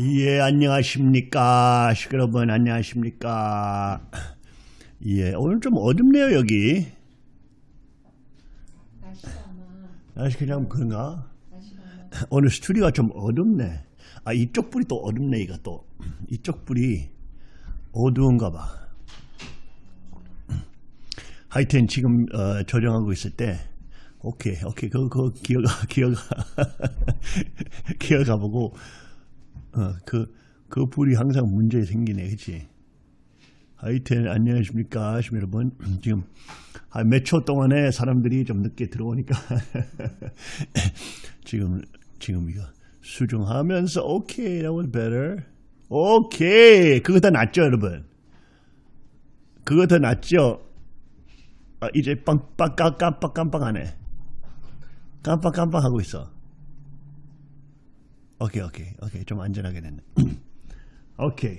예, 안녕하십니까. 여러분, 안녕하십니까. 예, 오늘 좀 어둡네요, 여기. 날씨 그냥 그런가? 오늘 스튜디오가 좀 어둡네. 아, 이쪽 불이 또 어둡네, 이거 또. 이쪽 불이 어두운가 봐. 하여튼 지금 어, 조정하고 있을 때, 오케이, 오케이, 그거, 그거 기어가, 기어가, 기어가 보고, 어, 그, 그 불이 항상 문제 생기네, 그치? 하여튼, 안녕하십니까, 하시면 여러분. 지금 한 몇 초 동안에 사람들이 좀 늦게 들어오니까, 지금, 지금 이거 수정하면서, 오케이, that was better. 오케이, 그거 더 낫죠, 여러분? 그거 더 낫죠? 아, 이제 빵빵 깜빡 깜빡하네. 깜빡 깜빡하고 있어. 오케이 오케이 오케이 좀 안전하게 됐네. 오케이.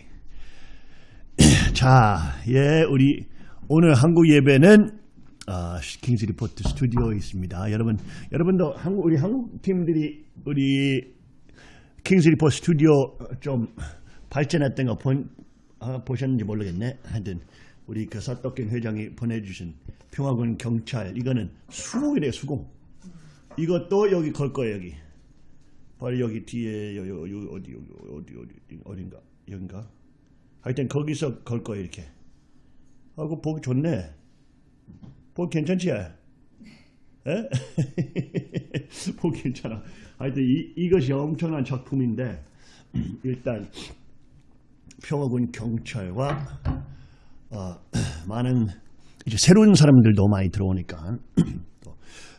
자, 예, 우리 오늘 한국 예배는 아, King's Report 스튜디오에 있습니다. 여러분, 여러분도 한국 우리 한국 팀들이 우리 King's Report 스튜디오 좀 발전했던 거 본, 아, 보셨는지 모르겠네. 하여튼 우리 그 사떡경 회장이 보내주신 평화군 경찰 이거는 수공이래요 수공. 이것도 여기 걸 거예요 여기. 바로 여기 뒤에 요 어디 여기 어디 어디 어딘가 여긴가. 하여튼 거기서 걸 거예요 이렇게. 아그 보기 좋네. 보기 괜찮지? 에? 보기 괜찮아. 하여튼 이, 이것이 엄청난 작품인데 일단 평화군 경찰과 어, 많은 이제 새로운 사람들도 많이 들어오니까 또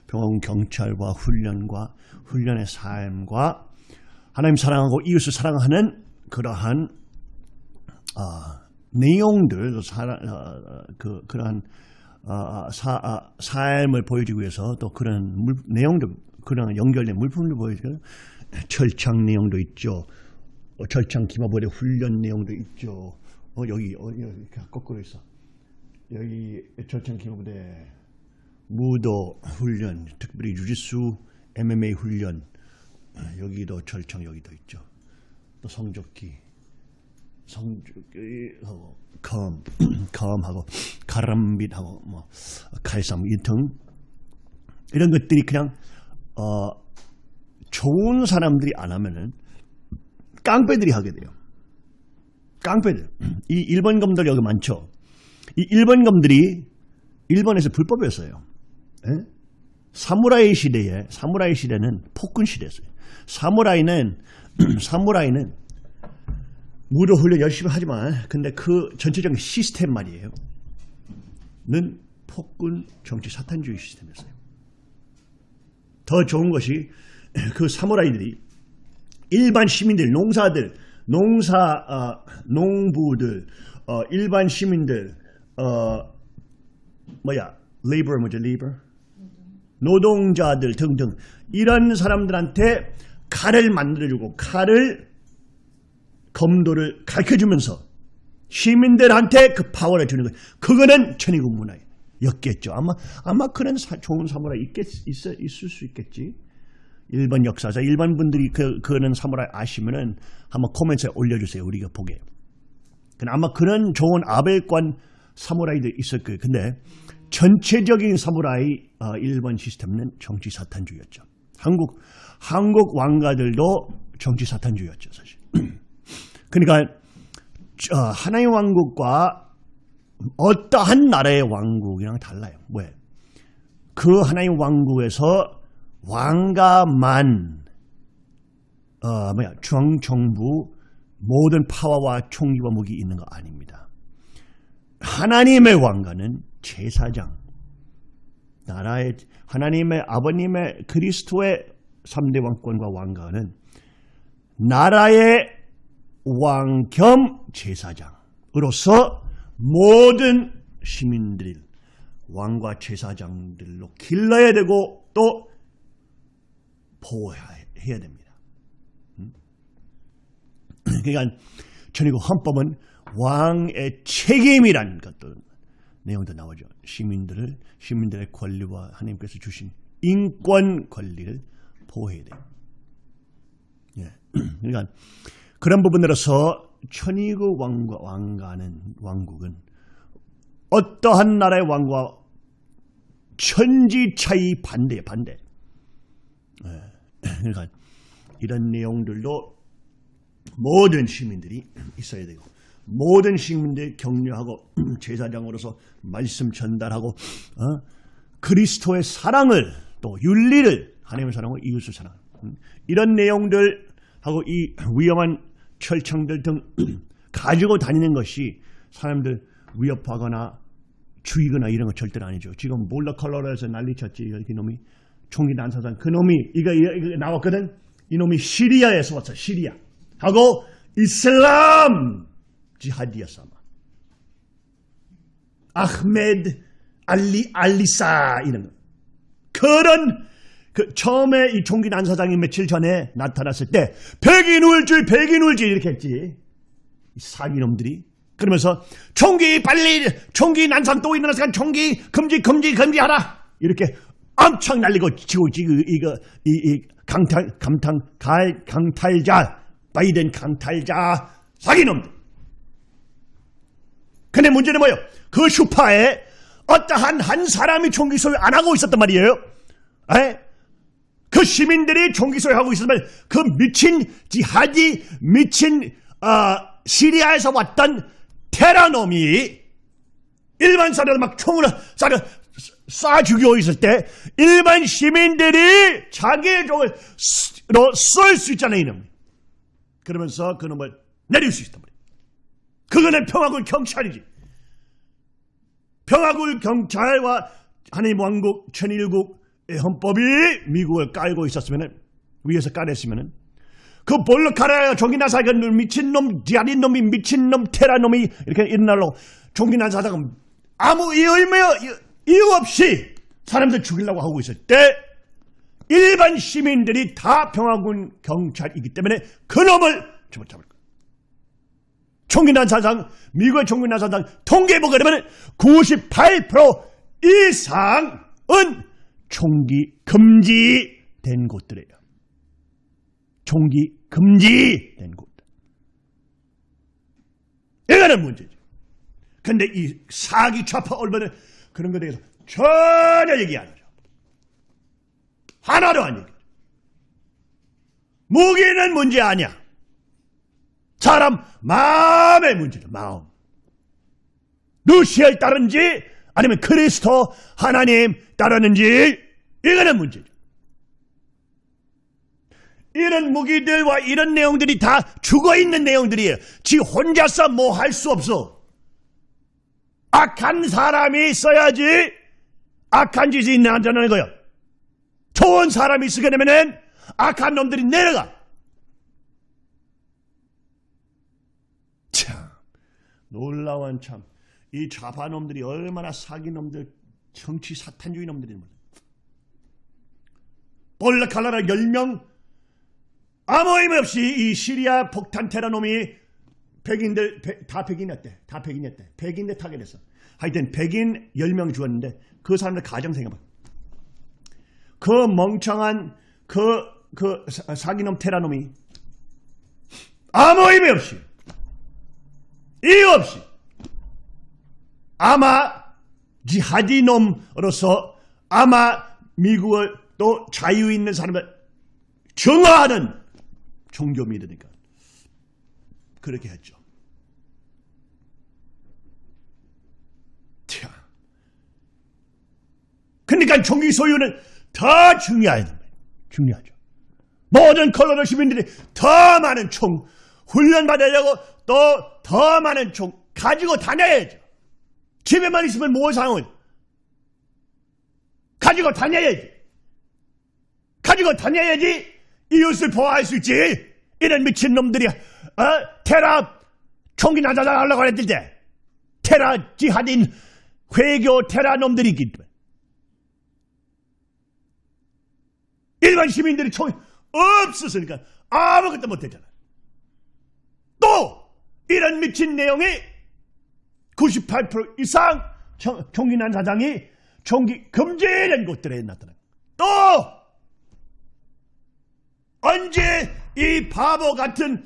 평화군 경찰과 훈련과 훈련의 삶과 하나님 사랑하고 이웃을 사랑하는 그러한 어, 내용들 사라, 어, 그 그러한 어, 사, 아, 삶을 보여주기 위해서 또 그런 물, 내용들 그런 연결된 물품을 보여주고 철창 내용도 있죠. 어, 절창 기마벌의 훈련 내용도 있죠. 어, 여기, 어, 여기 거꾸로 있어. 여기 절창 기마부대 무도 훈련, 특별히 유지수 MMA 훈련, 어, 여기도 절창 여기도 있죠. 또 성적기, 성적기하고 검, 검하고 가람빗하고 뭐 칼싸움 이등 이런 것들이 그냥 어, 좋은 사람들이 안 하면은 깡패들이 하게 돼요. 깡패들. 이 일본 검들 여기 많죠. 이 일본 검들이 일본에서 불법이었어요. 예? 사무라이 시대에 사무라이 시대는 폭군 시대였어요. 사무라이는 사무라이는 무도 훈련 열심히 하지만 근데 그 전체적인 시스템 말이에요. 는 폭군 정치 사탄주의 시스템이었어요. 더 좋은 것이 그 사무라이들이 일반 시민들, 농사들, 농사 어, 농부들, 어, 일반 시민들, 어, 뭐야, 레이버 뭐죠, 레이버? 노동자들 등등 이런 사람들한테 칼을 만들어주고 칼을 검도를 가르쳐주면서 시민들한테 그 파워를 주는 거예요. 그거는 천의국 문화였겠죠. 아마 아마 그런 사, 좋은 사무라이 있겠, 있을 수 있겠지. 일본 역사자 일반 분들이 그 그런 사무라이 아시면은 한번 코멘트에 올려주세요. 우리가 보게. 근데 아마 그런 좋은 아벨관 사무라이도 있을 거예요. 근데 전체적인 사무라이 어, 일본 시스템은 정치 사탄주의였죠. 한국 한국 왕가들도 정치 사탄주의였죠, 사실. 그러니까 어, 하나의 왕국과 어떠한 나라의 왕국이랑 달라요. 왜? 그 하나의 왕국에서 왕가만 어, 뭐야 중앙정부 모든 파워와 총기와 무기 있는 거 아닙니다. 하나님의 왕가는 제사장 나라의 하나님의 아버님의 그리스도의 3대 왕권과 왕가는 나라의 왕 겸 제사장으로서 모든 시민들 왕과 제사장들로 길러야 되고 또 보호해야 됩니다. 음? 그러니까 전이고 헌법은 왕의 책임이란 것도 내용도 나오죠. 시민들을 시민들의 권리와 하나님께서 주신 인권 권리를 보호해야 돼요. 예. 그러니까 그런 부분으로서 천의국 왕과 왕가는 왕국은 어떠한 나라의 왕과 천지 차이 반대 반대. 예. 그러니까 이런 내용들도 모든 시민들이 있어야 되고 모든 시민들 격려하고 제사장으로서 말씀 전달하고 어? 그리스도의 사랑을 또 윤리를 하나님의 사랑을 이웃을 사랑 음, 이런 내용들 하고 이 위험한 철창들 등 가지고 다니는 것이 사람들 위협하거나 죽이거나 이런 거 절대로 아니죠. 지금 몰라 컬러에서 난리쳤지 이 놈이 총기 난사장 그 놈이 이거, 이거 나왔거든. 이 놈이 시리아에서 왔어 시리아 하고 이슬람 지하디였어 아마. 아흐메드 알리 알리사 이런 거. 그런 그 처음에 이 총기 난사장이 며칠 전에 나타났을 때 백인 울줄 백인 울줄 이렇게 했지. 이 사기놈들이. 그러면서 총기 빨리 총기 난상 또 일어났으니까 총기 금지 금지 금지하라. 이렇게 엄청 날리고 치고 지금 이거 이, 이 강탈 감탄 갈 강탈자. 바이든 강탈자. 사기놈들 근데 문제는 뭐예요? 그 슈파에 어떠한 한 사람이 총기 소유 안 하고 있었단 말이에요. 에? 그 시민들이 총기 소유하고 있었으면 그 미친 지하디 미친 어, 시리아에서 왔던 테라놈이 일반 사람을 막 총으로 쏴, 쏴 죽이고 있을 때 일반 시민들이 자기의 종을 쏠수 있잖아요. 이놈. 그러면서 그놈을 내릴 수 있단 말이에요. 그거는 평화군 경찰이지. 평화군 경찰과 하나님 왕국 천일국의 헌법이 미국을 깔고 있었으면 위에서 깔았으면 그 볼로카라 종기나 사가 미친놈 디아린 놈이 미친놈 테라놈이 이렇게 일어나려고 종기나 사다가 아무 이유, 이유 없이 사람들 죽이려고 하고 있을 때 일반 시민들이 다 평화군 경찰이기 때문에 그놈을 집어잡을 거예요. 총기난 사상, 미국의 총기난 사상 통계 보게 되면 98% 이상은 총기 금지된 곳들이에요. 총기 금지된 곳. 이거는 문제죠. 근데 이 사기 좌파 얼마나 그런 것에 대해서 전혀 얘기 안 하죠. 하나도 안 얘기죠. 무기는 문제 아니야. 사람 마음의 문제죠. 마음. 루시아를 따르는지 아니면 그리스도 하나님 따르는지 이거는 문제죠. 이런 무기들과 이런 내용들이 다 죽어있는 내용들이에요. 지 혼자서 뭐 할 수 없어. 악한 사람이 있어야지 악한 짓이 나타나는 거예요. 좋은 사람이 있게 되면은 악한 놈들이 내려가. 참 놀라운 참. 이 좌파놈들이 얼마나 사기놈들, 정치 사탄주의 놈들이 볼라칼라라 10명 아무 의미 없이 이 시리아 폭탄 테러놈이 백인들 백, 다 백인이었대. 다 백인이었대. 백인들 target했어. 하여튼 백인 10명 죽었는데 그 사람들 가정 생각해봐. 그 멍청한 그, 그 사기놈 테러놈이 아무 의미 없이 이유 없이 아마 지하디놈으로서 아마 미국을 또 자유 있는 사람을 정화하는 종교 믿으니까 그렇게 했죠. 자, 그러니까 종기 소유는 더 중요하다. 중요하죠. 모든 컬러러 시민들이 더 많은 총 훈련 받으려고 또 더 많은 총 가지고 다녀야죠. 집에만 있으면 뭐 상은 가지고 다녀야지. 가지고 다녀야지 이웃을 보호할 수 있지. 이런 미친놈들이 어? 테라 총기 나자자 하려고 했을 때 테라 지하딘 회교 테라 놈들이기 때문에 일반 시민들이 총이 없었으니까 아무것도 못했잖아. 또 이런 미친 내용이 98% 이상 총기 난 사장이 총기 금지된 곳들에 나타나. 또 언제 이 바보 같은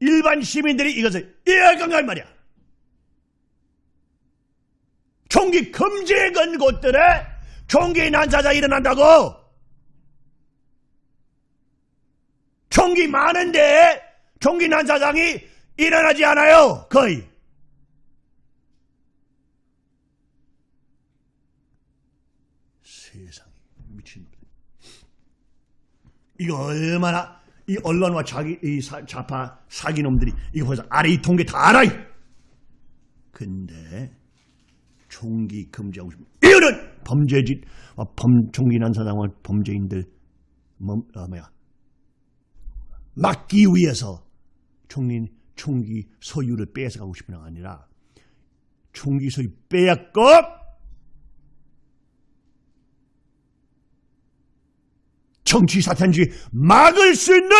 일반 시민들이 이것을 이해할 건가 이 말이야. 총기 금지에 건 곳들에 총기 난사자 일어난다고. 총기 많은데 총기 난사장이 일어나지 않아요. 거의. 세상에 미친. 이거 얼마나 이 언론과 자기 이 사- 좌파 사기놈들이 이거 벌써 아래 이 통계 다 알아. 근데 총기 금지하고 싶은 이유는 범죄짓 어, 범 총기 난사장을 범죄인들 뭐, 어, 뭐야 막기 위해서 총리 총기 소유를 뺏어가고 싶은 게 아니라 총기 소유 빼앗고 정치 사탄주의 막을 수 있는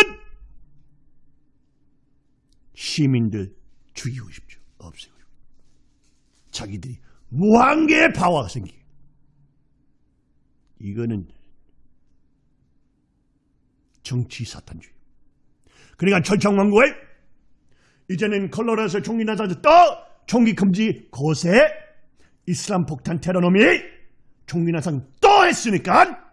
시민들 죽이고 싶죠. 없애고 싶죠. 자기들이 무한계의 파워가 생기게. 이거는 정치 사탄주의. 그러니까 철창왕국에 이제는 컬러라에서 총기 나사도 또 총기 금지 곳에 이슬람 폭탄 테러놈이 총기 나상 또 했으니까!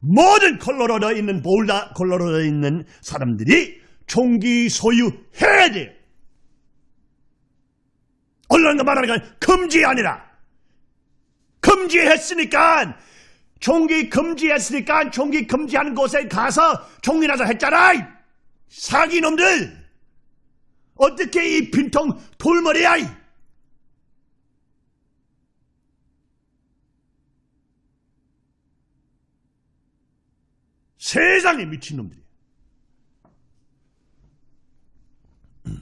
모든 컬러로에 있는 볼다 컬러로에 있는 사람들이 총기 소유해야 돼요. 언론과 말하는 건 금지 아니라! 금지했으니까! 총기 금지했으니까 총기 금지하는 곳에 가서 총기 나서 했잖아. 사기놈들 어떻게 이 빈통 돌머리야? 이? 세상에 미친놈들이야.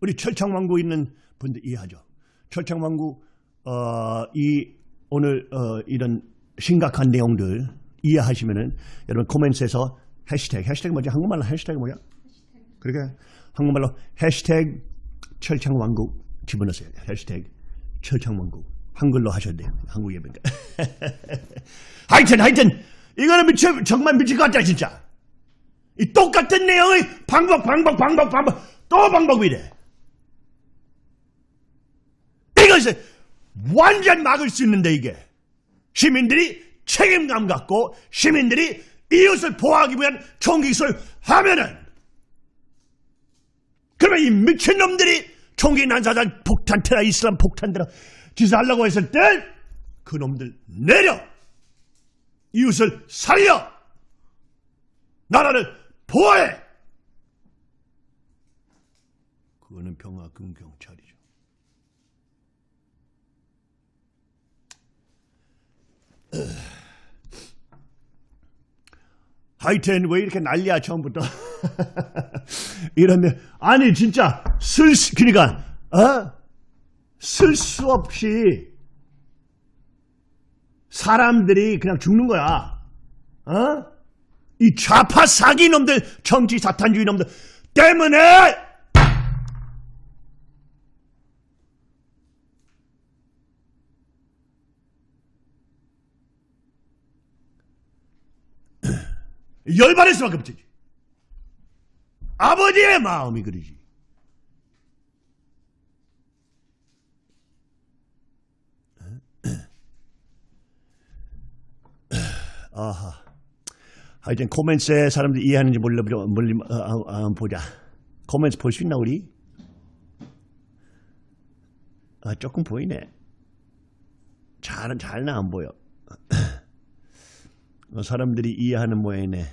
우리 철창왕국 있는 분들 이해하죠. 철창왕국 어, 이 오늘 어, 이런 심각한 내용들 이해하시면은 여러분 코멘트에서 해시태그 해시태그 뭐지 한국말로 해시태그 뭐야? 그러니까 한국말로 해시태그 철창왕국 집어넣으세요. 해시태그 철창왕국 한글로 하셔야 돼요. 한국 예배니까. 하여튼 하여튼 이거는 미쳐 정말 미칠 것 같다 진짜. 이 똑같은 내용의 방법 방법 방법 방법 또 방법이래. 이것을 완전 막을 수 있는데 이게 시민들이 책임감 갖고 시민들이 이웃을 보호하기 위한 총기를 하면은 그러면 이 미친놈들이 총기 난사장 폭탄 테라 이슬람 폭탄 테라 짓하려고 했을 때 그놈들 내려. 이웃을 살려. 나라를 보호해. 그거는 평화금 경찰이죠. 하여튼 왜 이렇게 난리야 처음부터 이런데 아니 진짜 쓸 수 그러니까 어? 쓸 수 없이 사람들이 그냥 죽는 거야 어? 이 좌파 사기 놈들 정치 사탄주의 놈들 때문에 열받을 수밖에 없지. 아버지의 마음이 그러지. 아하. 하여튼 코멘트에 사람들이 이해하는지 몰라 몰리 어, 어, 어, 보자. 코멘트 볼 수 있나 우리? 아 조금 보이네. 잘은 잘은 안 보여. 어, 사람들이 이해하는 모양이네.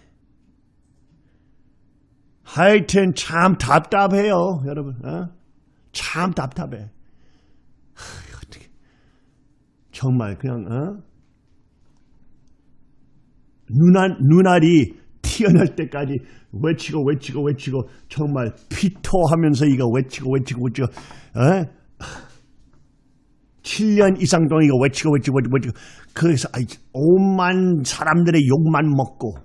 하여튼 참 답답해요, 여러분. 어? 참 답답해. 하, 어떻게 정말 그냥 어? 눈알 눈알이 튀어날 때까지 외치고 외치고 외치고 정말 피토하면서 이거 외치고 외치고 외치고 어? 7년 이상 동안 이거 외치고 외치고, 외치고. 그래서 오만 사람들의 욕만 먹고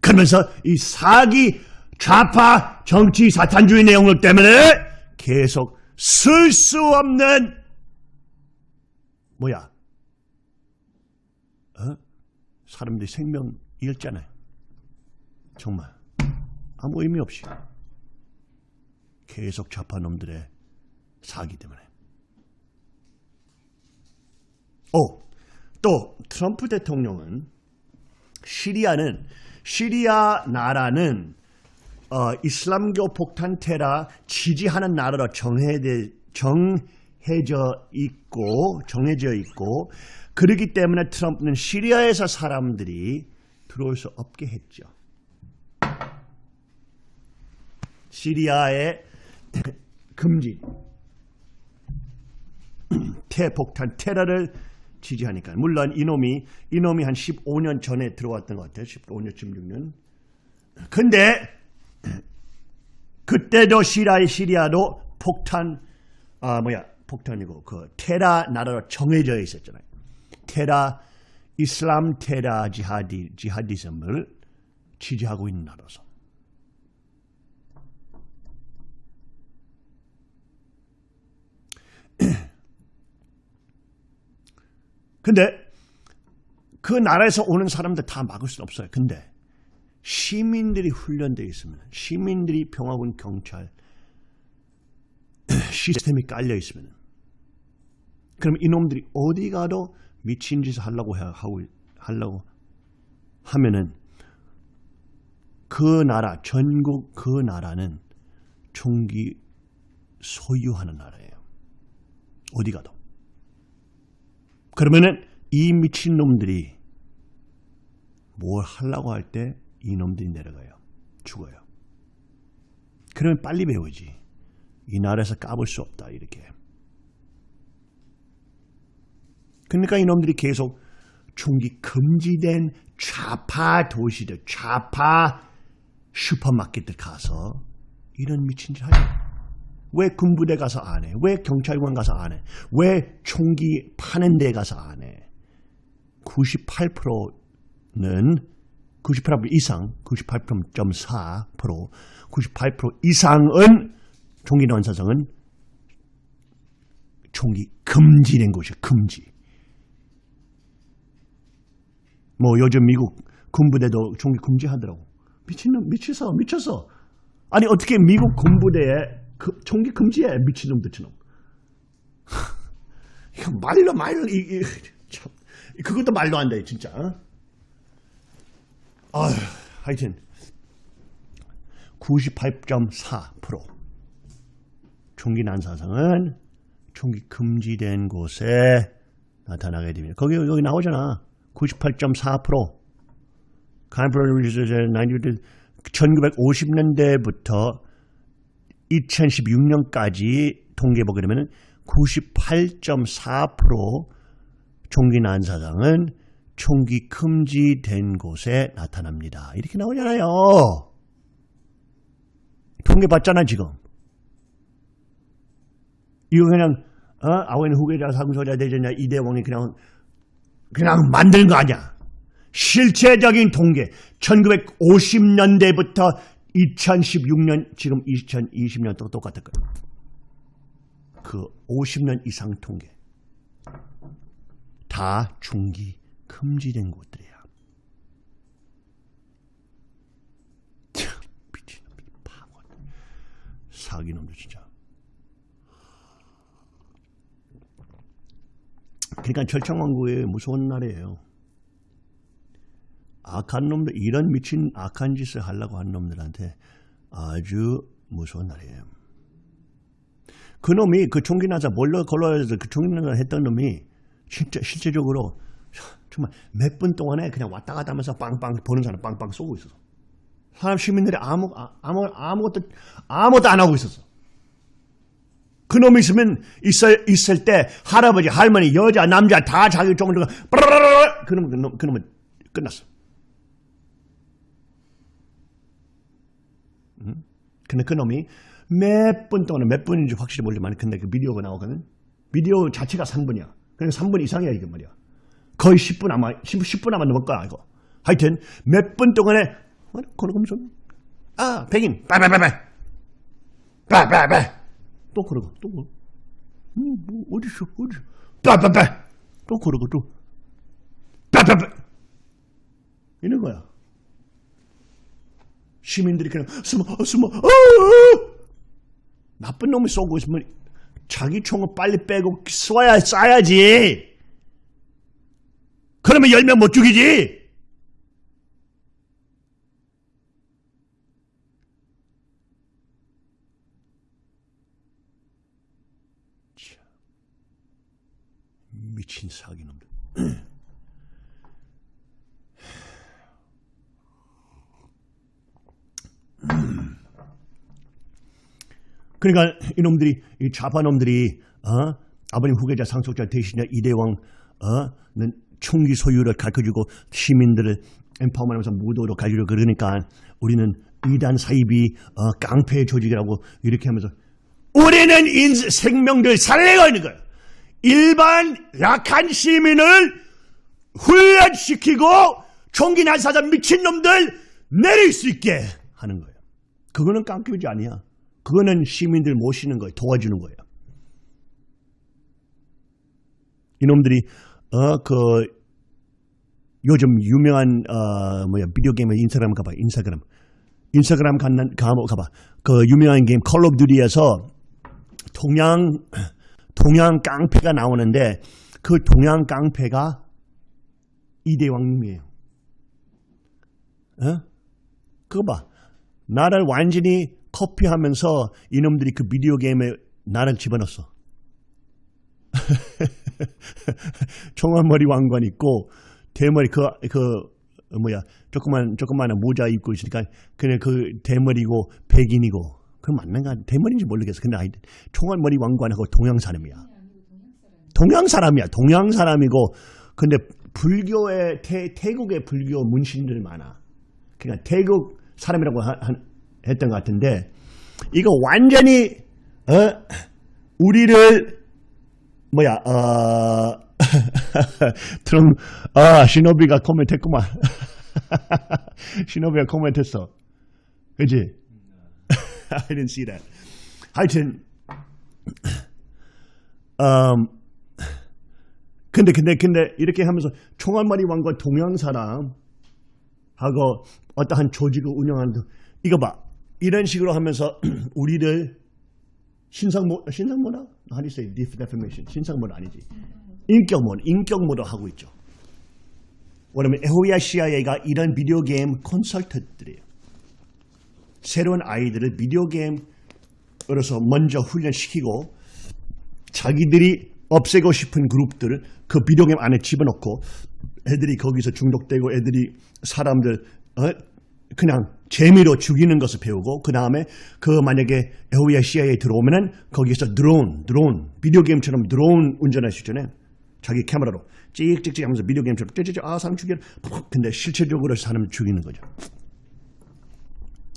그러면서 이 사기 좌파 정치 사탄주의 내용들 때문에 계속 쓸 수 없는 뭐야? 어? 사람들이 생명 잃잖아요. 정말 아무 의미 없이 계속 좌파 놈들의 사기 때문에. 오, 또 트럼프 대통령은 시리아는 시리아 나라는 어, 이슬람교 폭탄 테러 지지하는 나라로 정해져, 정해져 있고 정해져 있고 그렇기 때문에 트럼프는 시리아에서 사람들이 들어올 수 없게 했죠. 시리아의 금지 태폭탄 테러를 지지하니까 물론 이놈이 이놈이 한 15년 전에 들어왔던 것 같아요. 15년 16년. 근데 그때도 시리아 시리아도 폭탄 아 뭐야 폭탄이고 그 테라 나라로 정해져 있었잖아요. 테라 이슬람 테라 지하디 지하디즘을 지지하고 있는 나라서. 근데 그 나라에서 오는 사람들 다 막을 수 없어요. 근데 시민들이 훈련되어 있으면 시민들이 평화군 경찰 시스템이 깔려 있으면 그럼 이놈들이 어디 가도 미친 짓을 하려고 해- 하고 하려고 하면은 그 나라 전국 그 나라는 총기 소유하는 나라예요. 어디 가도. 그러면은 이 미친 놈들이 뭘 하려고 할 때 이놈들이 내려가요. 죽어요. 그러면 빨리 배우지. 이 나라에서 까볼 수 없다. 이렇게. 그러니까 이놈들이 계속 총기 금지된 좌파 도시들, 좌파 슈퍼마켓들 가서 이런 미친 짓 하죠. 왜 군부대 가서 안 해? 왜 경찰관 가서 안 해? 왜 총기 파는 데 가서 안 해? 98%는 98% 이상, 98.4%, 98% 이상은 총기 난사성은 총기 금지된 곳이에요. 금지. 뭐 요즘 미국 군부대도 총기 금지하더라고. 미친놈, 미쳤어, 미쳤어. 아니 어떻게 미국 군부대에 그, 총기 금지해 미친놈들처럼. 이거 말로 말로 이, 이, 참 그것도 말도 안돼 진짜. 아휴, 하여튼 98.4% 총기 난사상은 총기 금지된 곳에 나타나게 됩니다. 거기 여기 나오잖아. 98.4% 칸프로리즈 1950년대부터 2016년까지 통계 보게 되면 98.4% 총기 난사상은 총기 금지된 곳에 나타납니다. 이렇게 나오잖아요. 통계 봤잖아 지금. 이거 그냥 어? 아wen 후계자 상소자 대전자 이대왕이 그냥 그냥 만든 거 아니야. 실체적인 통계 1950년대부터 2016년 지금 2020년 또 똑같을 거예요. 그 50년 이상 통계 다 중기 금지된 곳들이야. 참 미친놈들 파고 사기놈들 진짜. 그러니까 철창왕국의 무서운 날이에요. 악한 놈들, 이런 미친 악한 짓을 하려고 한 놈들한테 아주 무서운 날이에요. 그 놈이 그 총기 나자 몰래 걸러서 그 총기 나자 했던 놈이 진짜 실제적으로 정말 몇 분 동안에 그냥 왔다 갔다 하면서 빵빵 보는 사람 빵빵 쏘고 있었어. 사람 시민들이 아무 아무 아무것도 아무것도 안 하고 있었어. 그 놈이 있으면 있을 있을 때 할아버지 할머니 여자 남자 다 자기 빠라라라 그놈 그놈 그놈은 끝났어. 음? 근데 그 놈이 몇 분 동안 몇 분인지 확실히 모르지만 근데 그 비디오가 나오거든. 비디오 자체가 3분이야. 그러니까 3분 이상이야 이게 말이야. 거의 10분 아마 10, 10분 아마 넘을 거야 이거. 하여튼 몇 분 동안에 그러면서 아 백인 빠바바바 빠바바 또 그러고 또 그러고 음, 뭐 어디서 어디 빠빠빠 또 그러고 또 빠빠빠 이런 거야. 시민들이 그냥 숨어 어, 숨어 어, 어! 나쁜 놈이 쏘고 있으면 자기 총을 빨리 빼고 쏴야 쏴야지. 그러면 열 명 못 죽이지. 참, 미친 사기놈들. 그러니까 이놈들이 이 좌파놈들이 어? 아버님 후계자 상속자 대신자 이대왕 어는 총기 소유를 가르쳐주고 시민들을 empowerment하면서 무도로 가르쳐 그러니까 우리는 이단 사입이 어, 깡패 조직이라고 이렇게 하면서 우리는 인 생명들 있는 거예요. 일반 약한 시민을 훈련시키고 총기 난사자 미친놈들 내릴 수 있게 하는 거예요. 그거는 깡패지 아니야. 그거는 시민들 모시는 거예요. 도와주는 거예요. 이놈들이 어 그 요즘 유명한 어 뭐야 비디오 게임의 인스타그램 가봐 인스타그램 인스타그램 간난 가 가봐 그 유명한 게임 Call of Duty에서 동양 동양 깡패가 나오는데 그 동양 깡패가 이대왕님이에요. 어? 그거 봐. 나를 완전히 copy하면서 이놈들이 그 비디오 게임에 나를 집어넣었어. 총알머리 왕관 있고 대머리 그 그 뭐야 조그만 조그만 모자 입고 있으니까 그냥 그 대머리고 백인이고 그 맞는가 대머리인지 모르겠어. 근데 아이 총알머리 왕관하고 동양 사람이야. 동양 사람이야. 동양 사람이고 근데 불교의 태, 태국의 불교 문신들 많아. 그러니까 태국 사람이라고 하, 한- 했던 것 같은데 이거 완전히 어? 우리를 뭐야 어 트럼 아 시노비가 코멘트했구만. 시노비가 코멘트했어. 그지? I didn't see that. 하여튼 음 근데 근데 근데 이렇게 하면서 총알머리 왕과 동양 사람 하고 어떠한 조직을 운영하는 이거 봐 이런 식으로 하면서 우리를 신상모 do you say defamation 신상모라 아니지 인격모 인격모로 하고 있죠. 왜냐면 에호야 CIA가 이런 비디오 게임 컨설턴트들이에요. 새로운 아이들을 비디오 게임으로서 먼저 훈련시키고 자기들이 없애고 싶은 그룹들을 그 비디오 게임 안에 집어넣고 애들이 거기서 중독되고 애들이 사람들 어? 그냥 재미로 죽이는 것을 배우고 그 다음에 그 만약에 에호야 CIA에 들어오면은 거기서 드론, 드론, 비디오 게임처럼 드론 운전할 수 있잖아요. 자기 카메라로 찍찍찍 하면서 비디오 게임처럼 찌찌찌 아 사람 죽여. 근데 실제적으로 사람 죽이는 거죠.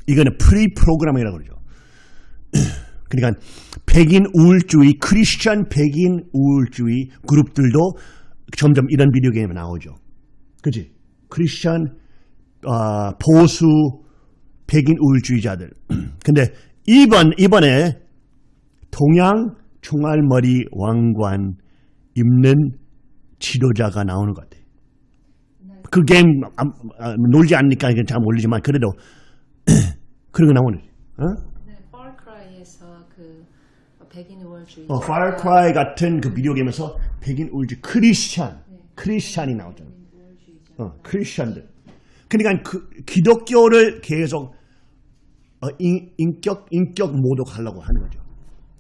이거는 pre-programming이라고 그러죠. 그러니까 백인 우월주의, 크리스천 백인 우월주의 그룹들도 점점 이런 비디오 게임에 나오죠. 그지? 크리스천 어, 보수 백인 우울주의자들. 근데 이번 이번에 동양 총알머리 왕관 입는 지도자가 나오는 것 같아. 그 게임 아, 아, 놀지 않으니까 잘 모르지만 그래도 그런 거 나오는. 어? 네, Cry에서 그 백인 우월주의. 어, Cry 같은 그 비디오 게임에서 백인 우월주의 크리스찬, 크리스찬이 나오잖아. 어, 크리스찬들. 그러니까 그 기독교를 계속 어, 인, 인격 인격 모독하려고 하는 거죠.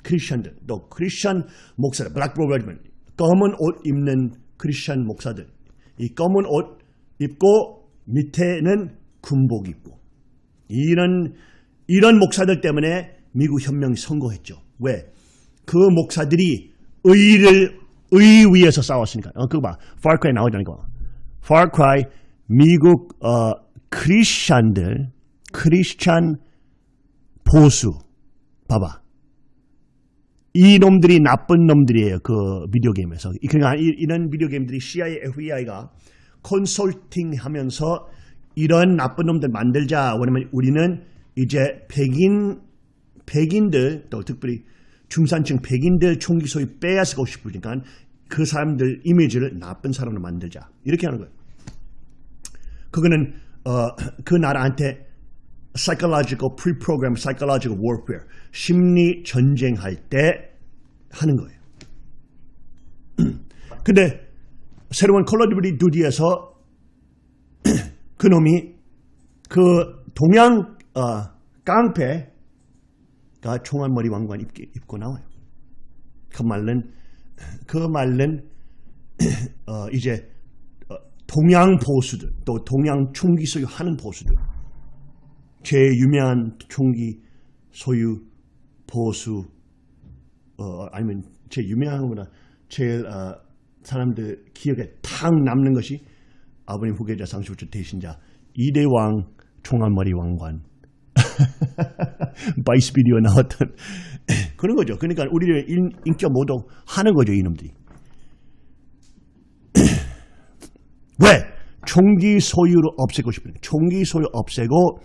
크리스천들, 또 크리스천 목사들, black robed men 검은 옷 입는 크리스천 목사들, 이 검은 옷 입고 밑에는 군복 입고 이런 이런 목사들 때문에 미국 혁명이 성공했죠. 왜? 그 목사들이 의를 의 위에서 싸웠으니까. 어, 그거 봐. Cry 나오잖아. Far Cry 미국 어, 크리스찬들, 크리스찬 보수. 봐봐. 이 놈들이 나쁜 놈들이에요. 그 비디오 게임에서. 그러니까 이- 이런 비디오 게임들이 CIA, FBI가 컨설팅 하면서 이런 나쁜 놈들 만들자. 왜냐면 우리는 이제 백인, 백인들, 또 특별히 중산층 백인들 총기 소유 빼앗고 싶으니까 그 사람들 이미지를 나쁜 사람으로 만들자. 이렇게 하는 거예요. 그거는 어, 그 나라한테 psychological pre-program psychological warfare 심리 전쟁할 때 하는 거예요. 근데 새로운 Call of Duty에서 그 놈이 그 동양 어, 깡패 가 총알머리 왕관 입고, 나와요. 그 말은 그 말은 어, 이제 어, 동양 보수들 또 동양 총기 소유하는 보수들 제일 유명한 총기 소유 보수 어, 아니면 제일 유명한 거보다 제일 어, 사람들 기억에 탁 남는 것이 아버님 후계자 상속자 대신자 이대왕 총알머리 왕관 Vice 비디오 나왔던 그런 거죠. 그러니까 우리를 인, 인격 모독 하는 거죠, 이놈들이. 왜? 총기 소유를 없애고 싶은 거예요. 총기 소유 없애고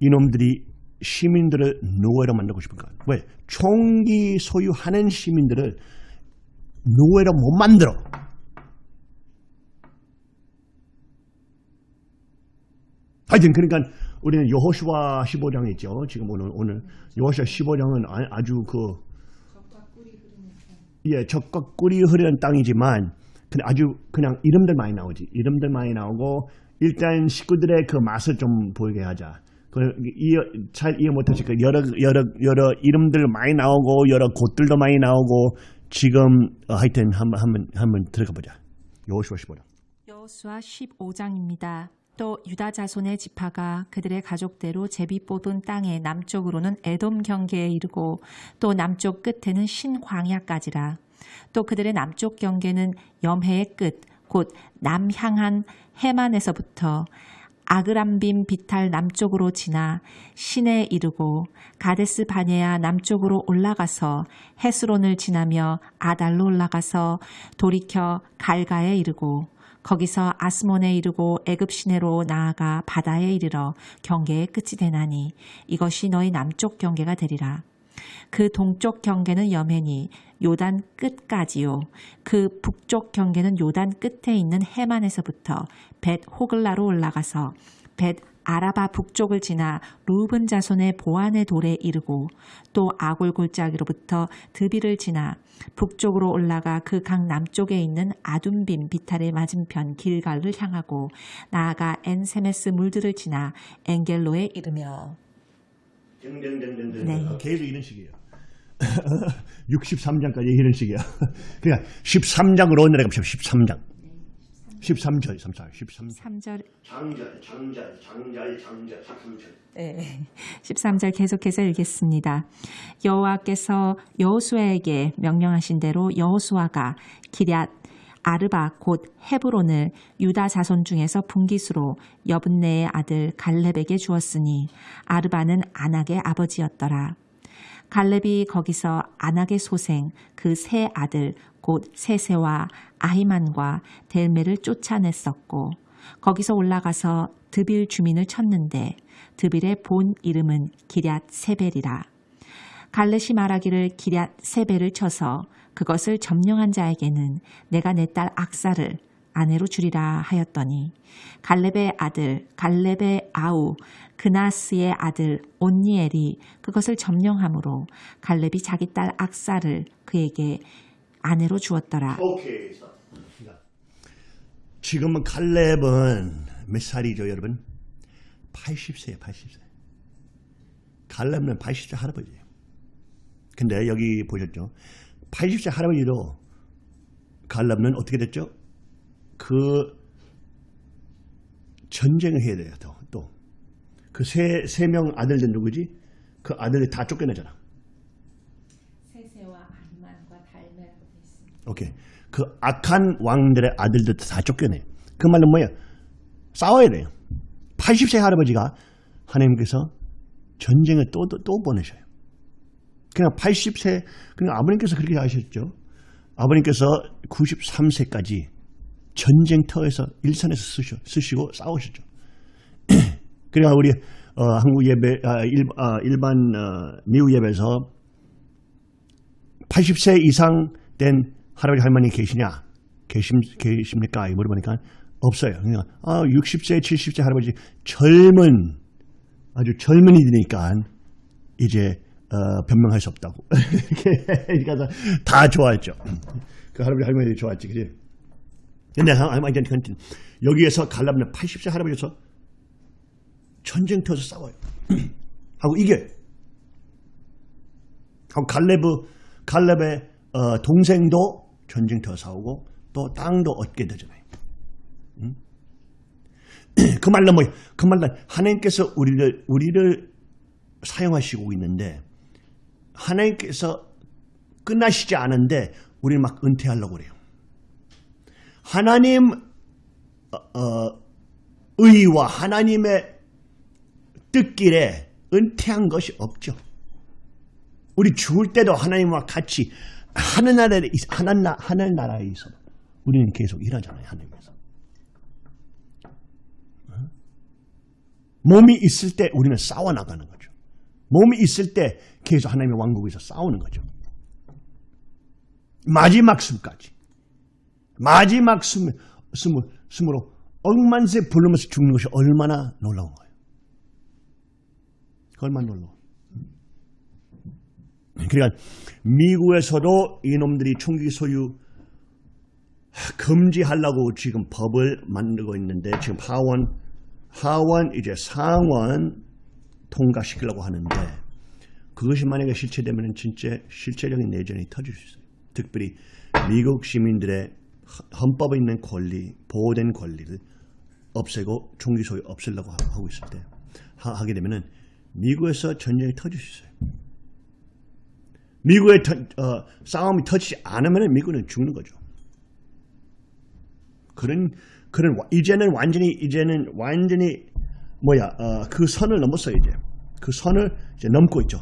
이놈들이 시민들을 노예로 만들고 싶은 거예요. 왜? 총기 소유하는 시민들을 노예로 못 만들어. 하여튼 그러니까 우리는 여호수아 15장 있죠. 지금 오늘 오늘 여호수아 15장은 아, 주그 예, 적과 꿀이 흐르는 땅이지만 근데 아주 그냥 이름들 많이 나오지. 이름들 많이 나오고 일단 식구들의 그 맛을 좀 보이게 하자. 그 이해, 잘 이해 못하실 그 여러 여러 여러 이름들 많이 나오고 여러 곳들도 많이 나오고 지금 어, 하여튼 한번 한번 한번 들어가 보자. 여호수아 15장. 여호수아 15장입니다. 또 유다 자손의 지파가 그들의 가족대로 제비 뽑은 땅의 남쪽으로는 에돔 경계에 이르고 또 남쪽 끝에는 신광야까지라. 또 그들의 남쪽 경계는 염해의 끝, 곧 남향한 해만에서부터 아그람빔 비탈 남쪽으로 지나 신에 이르고 가데스 바네아 남쪽으로 올라가서 헤스론을 지나며 아달로 올라가서 돌이켜 갈가에 이르고 거기서 아스몬에 이르고 애굽 시내로 나아가 바다에 이르러 경계의 끝이 되나니 이것이 너희 남쪽 경계가 되리라. 그 동쪽 경계는 여맨이 요단 끝까지요. 그 북쪽 경계는 요단 끝에 있는 해만에서부터 벳 호글라로 올라가서 벳 아라바 북쪽을 지나 루븐 자손의 보안의 돌에 이르고 또 아골 골짜기로부터 드비를 지나 북쪽으로 올라가 그 강 남쪽에 있는 아둠빔 비탈의 맞은편 길갈을 향하고 나아가 엔세메스 물들을 지나 엔겔로에 이르며 등등등등등 네. 어, 계속 이런 식이에요. 63장까지 이런 식이야. 그러니까 13장으로 내려갑시다. 13장. 13절, 34, 13절. 3절 장절, 장절, 장절, 장절, 13절. 네. 13절 계속해서 읽겠습니다. 여호와께서 여호수아에게 명령하신 대로 여호수아가 기럇 아르바 곧 헤브론을 유다 자손 중에서 분기수로 여분네의 아들 갈렙에게 주었으니 아르바는 아낙의 아버지였더라. 갈렙이 거기서 아낙의 소생 그 세 아들 곧 세세와 아히만과 델메를 쫓아냈었고 거기서 올라가서 드빌 주민을 쳤는데 드빌의 본 이름은 기럇 세벨이라. 갈렛이 말하기를 기럇 세벨을 쳐서 그것을 점령한 자에게는 내가 내 딸 악사를 아내로 주리라 하였더니 갈렙의 아들 갈렙의 아우 그나스의 아들 온니엘이 그것을 점령함으로 갈렙이 자기 딸 악사를 그에게 아내로 주었더라. 오케이. 지금은 칼렙은 몇 살이죠, 여러분? 80세예요, 80세. 칼렙은 80세 할아버지예요. 근데 여기 보셨죠? 80세 할아버지도 칼렙은 어떻게 됐죠? 그 전쟁을 해야 돼요, 또. 또. 그 세, 세 명 아들들 누구지? 그 아들이 다 쫓겨내잖아. 세세와 아히만과 달메라고 돼 있습니다. 오케이. 그 악한 왕들의 아들들 다 쫓겨내. 그 말은 뭐야? 싸워야 돼요. 80세 할아버지가 하나님께서 전쟁을 또, 또, 또 보내셔요. 그냥 80세, 그냥 아버님께서 그렇게 하셨죠. 아버님께서 93세까지 전쟁터에서 일선에서 쓰셔, 쓰시고 싸우셨죠. 그러니까 우리 어, 한국 예배, 아, 일, 아, 일반 어, 미국 예배에서 80세 이상 된 할아버지 할머니 계시냐? 계심, 계십니까? 이 물어보니까 없어요. 그냥 아, 60세, 70세 할아버지 젊은 아주 젊은이들이니까 이제 어, 변명할 수 없다고. 가서 다 좋아했죠. 그 할아버지 할머니들이 좋아했지, 그지? 근데 할머니 여기에서 갈라면 80세 할아버지에서 전쟁터에서 싸워요. 하고 이겨요. 하고 갈레브 갈렙의 어, 동생도 전쟁터 싸우고 또 땅도 얻게 되잖아요. 응? 그 말로 뭐야? 그 말로 하나님께서 우리를 우리를 사용하시고 있는데 하나님께서 끝나시지 않은데 우리를 막 은퇴하려고 그래요. 하나님 어, 어, 의와 하나님의 뜻길에 은퇴한 것이 없죠. 우리 죽을 때도 하나님과 같이 하늘나라에 하늘나, 하늘나라에 있어 우리는 계속 일하잖아요 하나님께서. 몸이 있을 때 우리는 싸워 나가는 거죠. 몸이 있을 때 계속 하나님의 왕국에서 싸우는 거죠. 마지막 숨까지. 마지막 숨, 숨, 숨으로 억만세 부르면서 죽는 것이 얼마나 놀라운 거예요. 얼마나 놀라워 그러니까 미국에서도 이놈들이 총기 소유 금지하려고 지금 법을 만들고 있는데 지금 하원 하원 이제 상원 통과시키려고 하는데 그것이 만약에 실체되면 진짜 실체적인 내전이 터질 수 있어요. 특별히 미국 시민들의 헌법에 있는 권리, 보호된 권리를 없애고 총기 소유 없애려고 하고 있을 때 하 게 되면은 미국에서 전쟁이 터질 수 있어요. 미국의 터, 어, 싸움이 터지지 않으면 미국은 죽는 거죠. 그런 그런 이제는 완전히 이제는 완전히 뭐야 어, 그 선을 넘었어요 이제 그 선을 이제 넘고 있죠.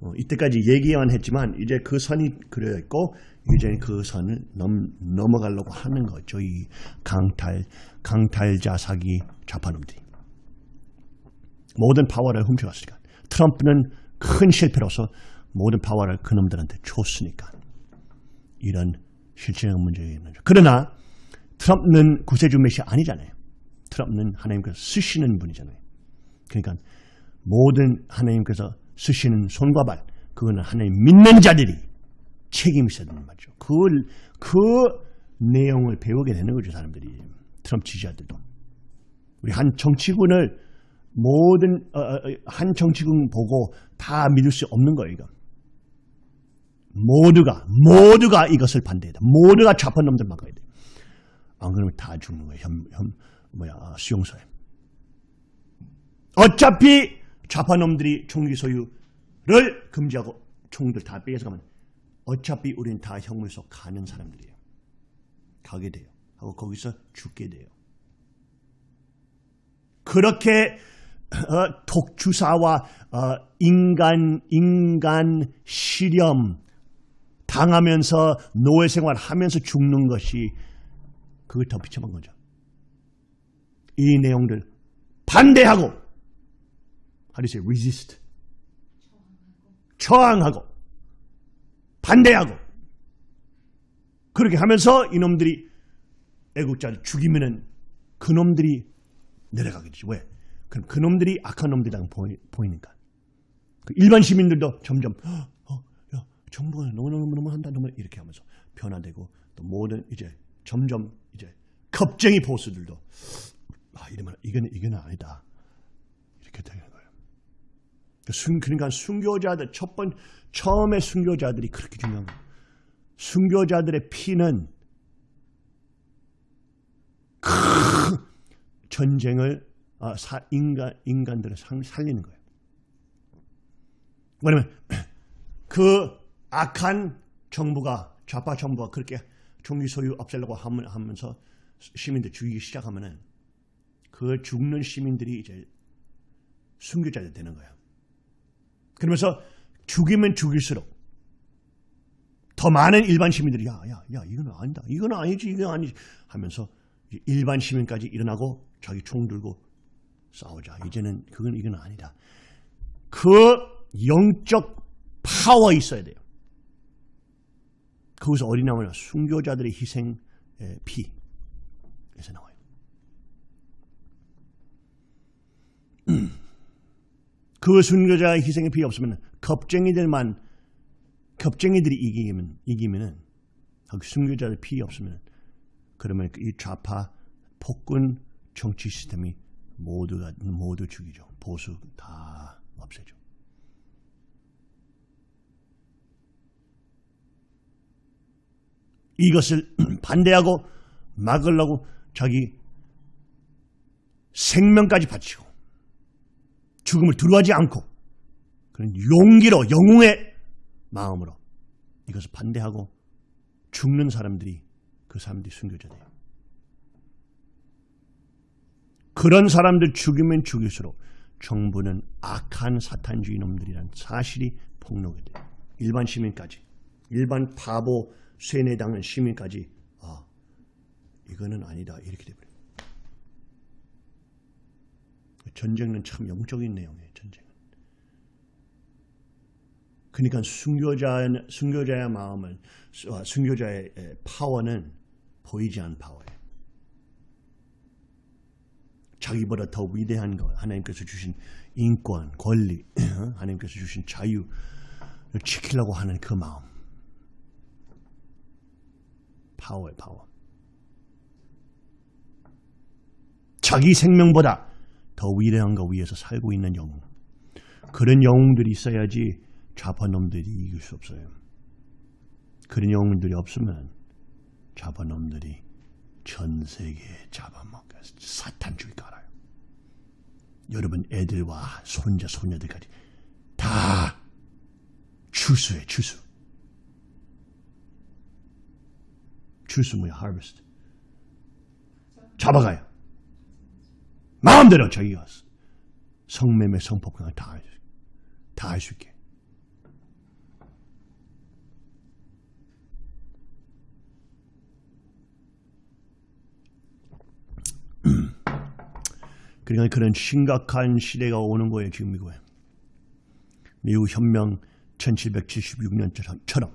어, 이때까지 얘기만 했지만 이제 그 선이 그려 있고 이제 그 선을 넘, 넘어가려고 하는 거죠. 이 강탈 강탈자 사기 좌파놈들이 모든 파워를 훔쳐갔으니까 트럼프는 큰 실패로서 모든 파워를 그놈들한테 줬으니까 이런 실체적 문제가 있는 거죠. 그러나 트럼프는 구세주 메시 아니잖아요. 트럼프는 하나님께서 쓰시는 분이잖아요. 그러니까 모든 하나님께서 쓰시는 손과 발 그거는 하나님 믿는 자들이 책임이 있어야 되는 거죠. 그, 그 내용을 배우게 되는 거죠. 사람들이. 트럼프 지지자들도. 우리 한 정치군을 모든 어, 어, 한 정치군 보고 다 믿을 수 없는 거예요. 이거. 모두가 모두가 이것을 반대해야 돼. 모두가 좌파 놈들 막아야 돼. 안 그러면 다 죽는 거예요. 현, 현 뭐야 수용소에. 어차피 좌파 놈들이 총기 소유를 금지하고 총들 다 빼앗아 가면 어차피 우리는 다 형물소 가는 사람들이에요. 가게 돼요. 하고 거기서 죽게 돼요. 그렇게 어, 독주사와 어, 인간 인간 실험 당하면서 노예 생활하면서 죽는 것이 그걸 더 비춰본 거죠. 이 내용들 반대하고 how do you say resist 저항하고 반대하고 그렇게 하면서 이놈들이 애국자를 죽이면은 그놈들이 내려가게 되지. 왜? 그럼 그놈들이 악한 놈들이랑 보이, 보이니까. 그 일반 시민들도 점점 정부가 너무너무 한다 너무 이렇게 하면서 변화되고 또 모든 이제 점점 이제 겁쟁이 보수들도 아 이러면 이건 이건 아니다 이렇게 되는 거예요. 순, 그러니까 순교자들 첫 번 처음에 순교자들이 그렇게 중요한 거예요. 순교자들의 피는 큰 전쟁을 아, 사, 인간 인간들을 살리는 거예요. 왜냐면 그 악한 정부가 좌파 정부가 그렇게 총기 소유 없애려고 하면서 시민들 죽이기 시작하면은 그 죽는 시민들이 이제 순교자가 되는 거예요. 그러면서 죽이면 죽일수록 더 많은 일반 시민들이 야, 야, 야, 이건 아니다. 이건 아니지, 이건 아니지 하면서 일반 시민까지 일어나고 자기 총 들고 싸우자. 이제는 그건 이건 아니다. 그 영적 파워 있어야 돼요. 거기서 어디 나오냐? 순교자들의 희생 의 피에서 나와요. 그 순교자의 희생의 피 없으면 겁쟁이들만 겁쟁이들이 이기면 이기면은 그 순교자의 피 없으면 그러면 이 좌파 폭군 정치 시스템이 모두가 모두 죽이죠. 보수 다 없애죠. 이것을 반대하고 막으려고 자기 생명까지 바치고 죽음을 두려워하지 않고 그런 용기로 영웅의 마음으로 이것을 반대하고 죽는 사람들이 그 사람들이 순교자돼요. 그런 사람들 죽이면 죽일수록 정부는 악한 사탄주의 놈들이란 사실이 폭로가 돼요. 일반 시민까지. 일반 바보 세뇌당한 시민까지 아 이거는 아니다 이렇게 돼버려요. 전쟁은 참 영적인 내용이에요. 전쟁은. 그러니까 순교자 순교자의 마음은 아, 순교자의 에, 파워는 보이지 않는 파워예요. 자기보다 더 위대한 것, 하나님께서 주신 인권, 권리, 하나님께서 주신 자유를 지키려고 하는 그 마음. 파워예요, 파워. 자기 생명보다 더 위대한 것 위에서 살고 있는 영웅. 그런 영웅들이 있어야지 좌파놈들이 이길 수 없어요. 그런 영웅들이 없으면 좌파놈들이 전 세계에 잡아먹어 사탄주의가 알아요. 여러분 애들과 손자 손녀들까지 다 추수해 추수. 추수 뭐야 harvest. 잡아가요. 마음대로 자기가 성매매 성폭행 다할 수 있게. 그러니까 그런 심각한 시대가 오는 거예요, 지금 미국에. 미국 현명 1776년처럼.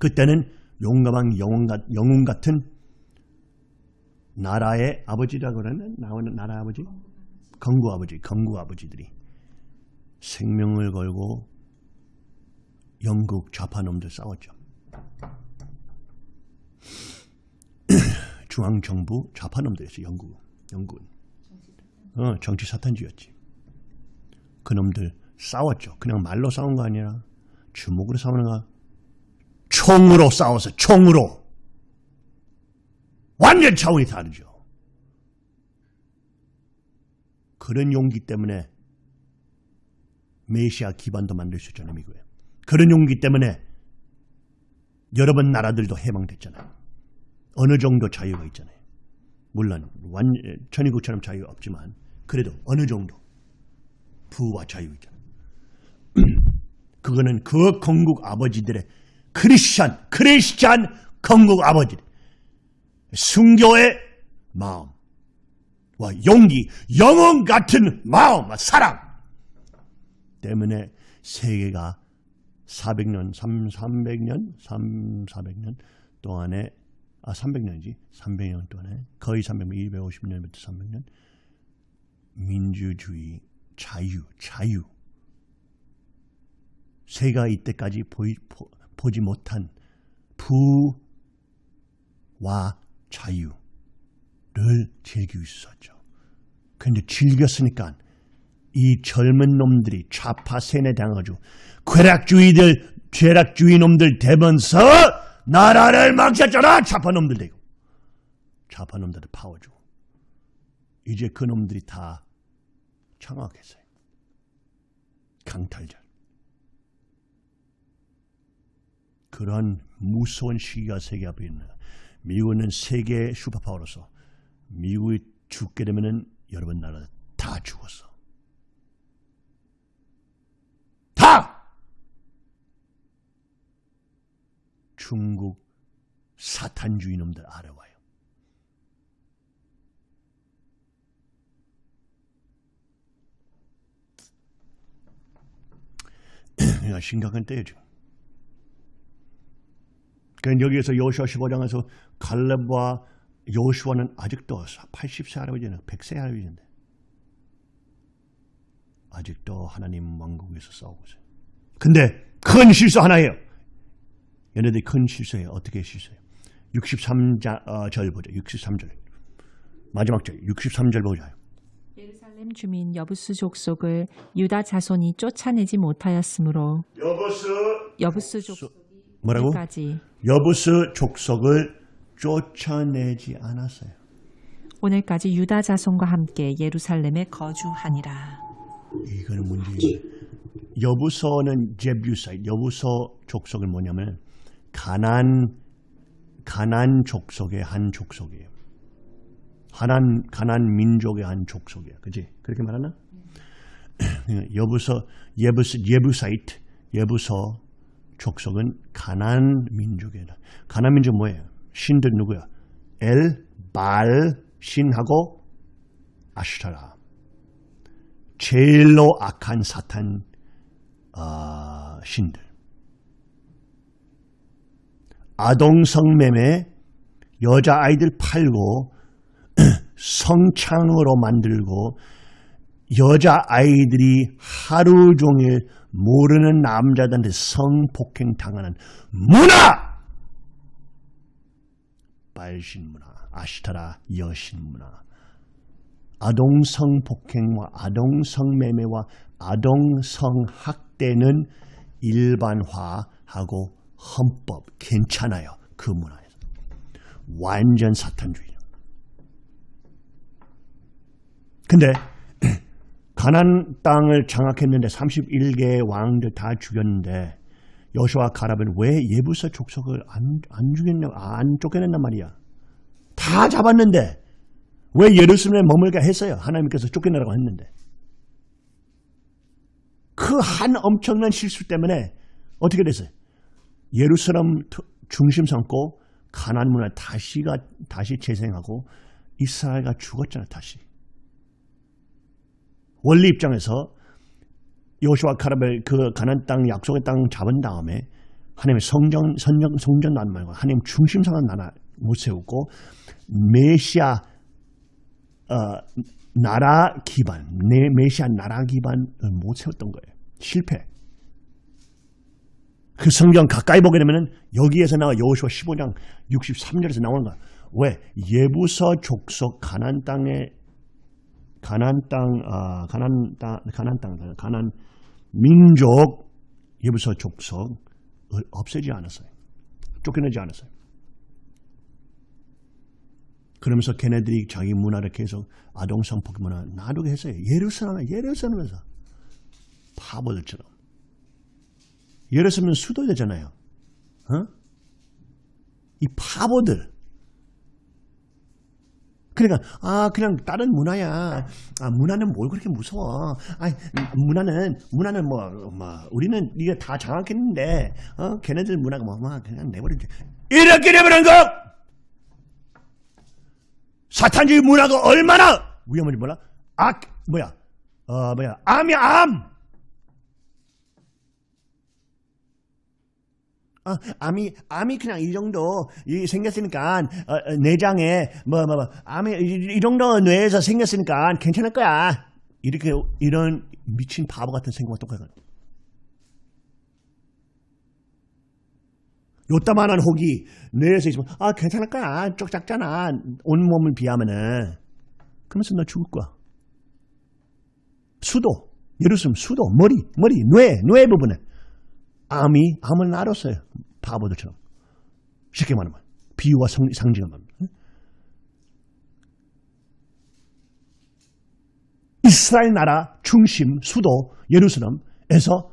그때는 용감한 영웅, 영웅 같은 나라의 아버지라고 그러는 나오는 나라 아버지? 건구 아버지, 건구 아버지들이 생명을 걸고 영국 좌파놈들 싸웠죠. 중앙정부 좌파놈들이었어, 영국, 영국은. 어, 정치 사탄주의였지. 그놈들 싸웠죠. 그냥 말로 싸운 거 아니라 주먹으로 싸우는 거 총으로 싸워서 총으로. 완전 차원이 다르죠. 그런 용기 때문에 메시아 기반도 만들 수 있잖아요, 미국에. 그런 용기 때문에 여러 번 나라들도 해방됐잖아요. 어느 정도 자유가 있잖아요. 물론 완 천의국처럼 자유가 없지만 그래도 어느 정도 부와 자유 있잖아요. 그거는 그 건국 아버지들의 크리스찬, 크리스찬 건국 아버지. 순교의 마음과 용기, 영혼 같은 마음, 사랑. 때문에 세계가 400년, 3, 300년, 3, 400년 동안에 아 300년이지? 300년 동안에 거의 300년, 250년부터 300년 민주주의, 자유, 자유. 새가 이때까지 보이, 보, 보지 못한 부와 자유를 즐기고 있었죠. 그런데 즐겼으니까 이 젊은 놈들이 좌파 세뇌당하고 쾌락주의들, 죄락주의 놈들 되면서 나라를 망쳤잖아. 좌파 놈들 되고. 좌파 놈들을 파워주고. 이제 그 놈들이 다 장악했어요. 강탈자. 그러한 무서운 시기가 세계 앞에 있는 미국은 세계 슈퍼파워로서 미국이 죽게 되면은 여러분 나라 다 죽었어. 다! 중국 사탄주의 놈들 알아와요. 그러니까 심각한 때죠. 그러니까 여기에서 요시아 15장에서 갈렙과 요시아는 아직도 80세 할아버지는 100세 할아버지인데 아직도 하나님 왕국에서 싸우고 있어요. 근데 큰 실수 하나예요. 얘네들이 큰 실수예요. 어떻게 실수해요? 63절 어, 절 보자. 63절. 마지막 절 63절 보자. 예루살렘 주민 여부스 족속을 유다 자손이 쫓아내지 못하였으므로 여부스 여부스 족속이 뭐라고? 오늘까지 여부스 족속을 쫓아내지 않았어요. 오늘까지 유다 자손과 함께 예루살렘에 거주하니라. 이거는 문제예요. 여부서는 제뷰사이 여부서 족속은 뭐냐면 가난 가난 족속의 한 족속이에요. 가난 가난 민족의 한 족속이에요. 그지? 그렇게 말하나? 여부서 예부스 예부사이트 예부서 족속은 가난 민족이에요. 가난 민족 뭐예요? 신들 누구야? 엘, 발, 신하고 아슈타라. 제일로 악한 사탄 아, 신들. 아동성매매 여자아이들 팔고 성창으로 만들고 여자아이들이 하루 종일 모르는 남자들한테 성폭행 당하는 문화! 빨신 문화, 아시타라 여신 문화. 아동 성폭행과 아동 성매매와 아동 성학대는 일반화하고 헌법 괜찮아요. 그 문화에서. 완전 사탄주의. 근데 가난 땅을 장악했는데 31개의 왕들 다 죽였는데 여호와 가라벤 왜 예부서 족속을 안, 안 죽였냐 안 쫓겨냈단 말이야. 다 잡았는데 왜 예루살렘에 머물게 했어요? 하나님께서 쫓겨내라고 했는데. 그 한 엄청난 실수 때문에 어떻게 됐어요? 예루살렘 중심 삼고 가난 문화 다시가 다시 재생하고 이스라엘가 죽었잖아 다시. 원리 입장에서 요시와 카라벨 그 가난 땅 약속의 땅 잡은 다음에 하나님의 성전 성전 성전 난 말고 하나님 중심상한 나라 못 세우고 메시아 어, 나라 기반, 내 메시아 나라 기반을 못 세웠던 거예요. 실패. 그 성경 가까이 보게 되면은 여기에서 나와 여호수아 15장 63절에서 나오는 거야. 왜? 예부서 족속 가난 땅에 가난 땅, 아, 가난 땅, 가난 땅, 가난 민족 예부서 족속을 없애지 않았어요. 쫓겨내지 않았어요. 그러면서 걔네들이 자기 문화를 계속 아동성폭 문화 놔두게 했어요. 예루살렘, 예루살렘에서 바보들처럼. 예루살렘은 수도잖아요. 어? 이 바보들. 그러니까 아 그냥 다른 문화야. 아 문화는 뭘 그렇게 무서워? 아 문화는 문화는 뭐, 뭐 우리는 이게 다 장악했는데 어 걔네들 문화가 뭐, 뭐 그냥 내버리지. 이렇게 되버린 거. 사탄주의 문화가 얼마나 위험한지 몰라? 악 뭐야? 어 뭐야? 암이야 암. 아, 암이 암이 그냥 이 정도 이 생겼으니까 어, 어, 내장에 뭐 뭐 뭐 암이 이, 이 정도 뇌에서 생겼으니까 괜찮을 거야. 이렇게 이런 미친 바보 같은 생각과 똑같아. 요따만한 혹이 뇌에서 있으면 아 괜찮을 거야. 쪽 작잖아. 온몸을 비하면은. 그러면서 너 죽을 거야. 수도 예루살렘 수도 머리 머리 뇌 뇌 부분에 암이 암을 나눴어요. 바보들처럼. 쉽게 말하면. 비유와 말합니다 이스라엘 나라 중심 수도 예루살렘에서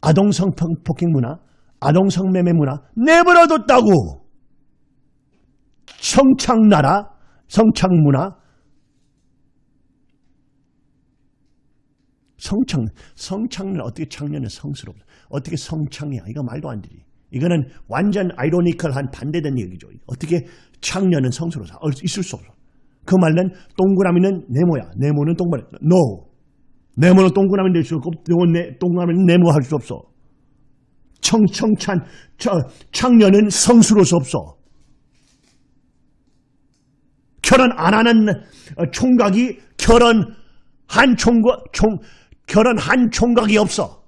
아동 성 폭행 문화 아동 성 매매 문화 내버려뒀다고. 성창 나라, 성창 문화, 성창, 성창은 어떻게 창년은 성스러워. 어떻게 성창이야. 이거 말도 안 되지. 이거는 완전 아이러니컬한 반대된 얘기죠. 어떻게 창년은 성스러워. 있을 수 없어. 그 말은 동그라미는 네모야. 네모는 동그라미. No. 네모는 동그라미 될 수 없고 동그라미는 네모 할 수 없어. 청청찬 저, 창녀는 성수로서 없어. 결혼 안 하는 어, 총각이 결혼한 총각, 총, 결혼한 총각이 없어.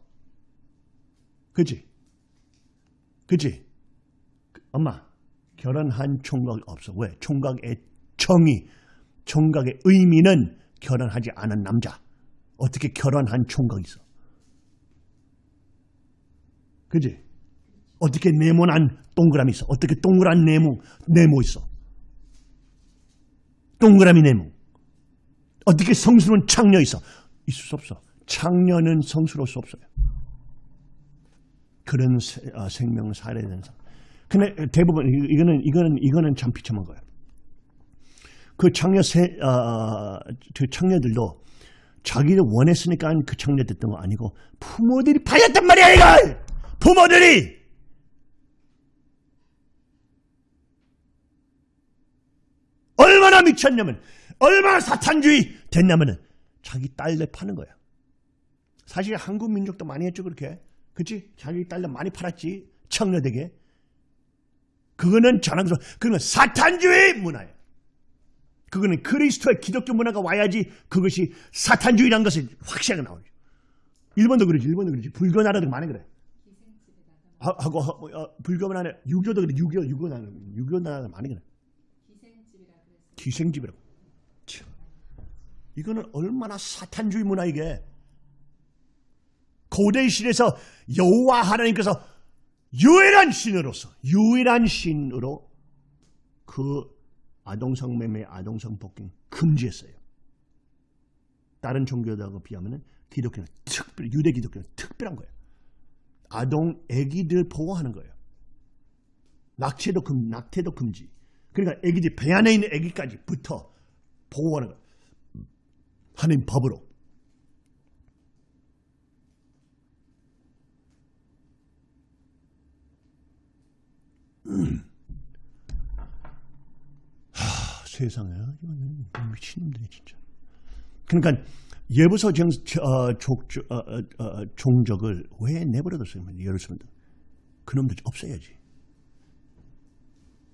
그지? 그지? 엄마, 결혼한 총각이 없어. 왜? 총각의 정의, 총각의 의미는 결혼하지 않은 남자. 어떻게 결혼한 총각이 있어? 그지? 어떻게 네모난 동그라미 있어? 어떻게 동그란 네모, 네모 있어? 동그라미 네모. 어떻게 성스러운 창녀 있어? 있을 수 없어. 창녀는 성스러울 수 없어요. 그런 세- 어, 생명을 되는 사람. 근데 대부분 이- 이거는 이거는 이거는 참 비참한 거예요. 그 창녀 세, 어, 그 창녀들도 자기도 원했으니까 그 창녀 됐던 거 아니고 부모들이 파였단 말이야 이걸 부모들이 얼마나 미쳤냐면 얼마나 사탄주의 됐냐면은 자기 딸들 파는 거야. 사실 한국 민족도 많이 했죠 그렇게. 그치? 자기 딸들 많이 팔았지 청녀되게. 그거는 자랑스러워. 그거는 사탄주의 문화예요. 그거는 그리스도의 기독교 문화가 와야지 그것이 사탄주의라는 것이 확실하게 나오죠. 일본도 그러지, 일본도 그러지. 불교 나라도 많이 그래. 하- 하고 하- 어, 불교 나라 유교도 그래, 유교, 유교 나라, 유교 나라 많이 그래. 기생집이라고. 참. 이거는 얼마나 사탄주의 문화 이게. 고대 시대에서 여호와 하나님께서 유일한 신으로서 유일한 신으로 그 아동성 매매, 아동성 폭행 금지했어요. 다른 종교들하고 비하면 기독교는 특별, 유대 기독교는 특별한 거예요. 아동, 아기들 보호하는 거예요. 낙태도 금, 낙태도 금지. 그러니까 아기들 배 안에 있는 아기까지부터 보호하는 거예요. 하나님 법으로. 세상에 이거는 미친놈들이 진짜. 그러니까 예부서 정, 어, 족, 어, 어, 어, 종족을 왜 내버려뒀어요? 예루살렘도 그놈들 없애야지.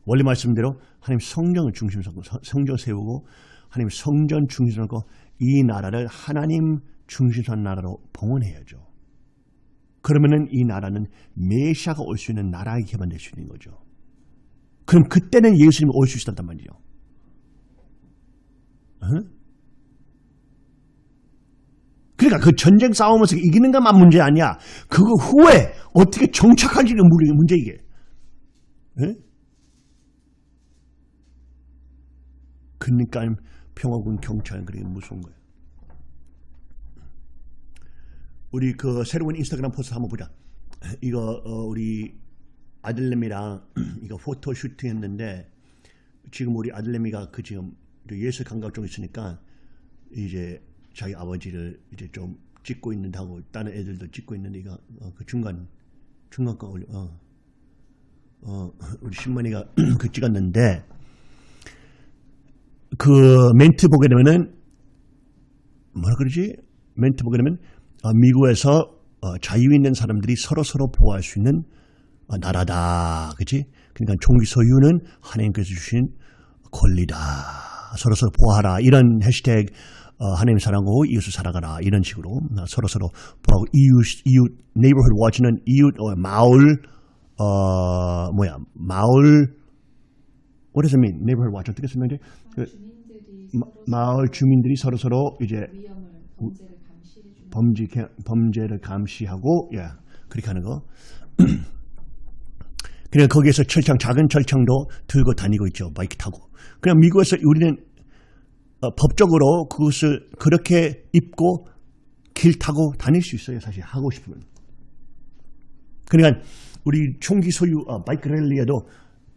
원래 말씀대로 하나님 성령을 중심으로 삼고 성- 성전 세우고 하나님 성전 중심으로 하고 이 나라를 하나님 중심으로 한 나라로 봉헌해야죠. 그러면은 이 나라는 메시아가 올 수 있는 나라에 개발될 수 있는 거죠. 그럼 그때는 예수님이 올 수 있었단 말이죠. 어? 그러니까 그 전쟁 싸움에서 이기는 것만 문제 아니야. 그거 후에 어떻게 정착하지는 문제, 이게. 예? 그러니까 평화군 경찰은 그렇게 무서운 거예요. 우리 그 새로운 인스타그램 post 한번 보자. 이거 어, 우리 아들내미랑 이거 photo shooting 했는데 지금 우리 아들내미가 그 지금 예술 감각 좀 있으니까 이제 자기 아버지를 이제 좀 찍고 있는다고 다른 애들도 찍고 있는데 이거 어, 그 중간 중간 거 어, 어 우리 신문이가 그 찍었는데 그 멘트 보게 되면은 뭐라 그러지 멘트 보게 되면 어, 미국에서 어, 자유 있는 사람들이 서로 서로 보호할 수 있는 어, 나라다. 그지 그러니까 총기 소유는 하나님께서 주신 권리다. 서로 서로 보호하라. 이런 해시태그 어, 하나님 사랑하고 이웃을 사랑하라. 이런 식으로 어, 서로 서로 보호하고 이웃 이웃 네이버ಹು드 워치는 이웃 어, 마을 어 뭐야 마을 what does it mean? neighborhood watch 어떻게 설명해? 그, 마을 주민들이 서로 서로 이제 위험을 범죄 범죄를 감시하고 예 그렇게 하는 거. 그냥 거기에서 철창 작은 철창도 들고 다니고 있죠 바이크 타고. 그냥 미국에서 우리는 어, 법적으로 그것을 그렇게 입고 길 타고 다닐 수 있어요 사실 하고 싶으면. 그러니까 우리 총기 소유 어, 바이크 랠리에도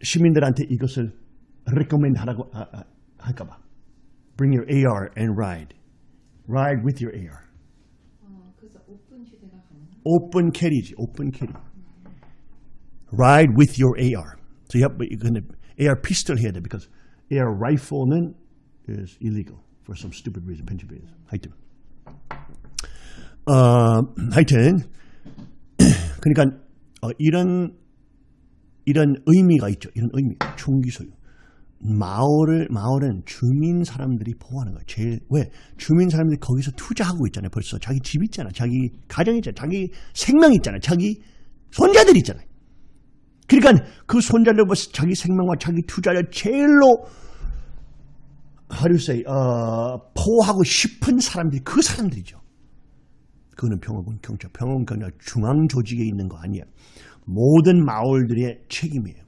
시민들한테 이것을 recommend 하라고 아, 아, 할까봐. Bring your AR and ride. Ride with your AR. 오픈 캐리지, 오픈 캐리. Ride with your AR. So you have, 근데 AR pistol 해야 돼, because AR rifle는 is illegal for some stupid reason, Pennsylvania. 하여튼, 어, 하여튼, 그러니까 어, 이런 이런 의미가 있죠. 이런 의미. 총기 소유. 마을을 마을은 주민 사람들이 보호하는 거예요. 제일 왜 주민 사람들이 거기서 투자하고 있잖아요. 벌써 자기 집 있잖아, 자기 가정 있잖아, 자기 생명 있잖아, 자기 손자들 있잖아요. 그러니까 그 손자들 벌써 자기 생명과 자기 투자를 제일로 how do say 어, 보호하고 싶은 사람들이 그 사람들이죠. 그거는 평화군 경찰, 평화군 경찰 중앙 조직에 있는 거 아니야. 모든 마을들의 책임이에요.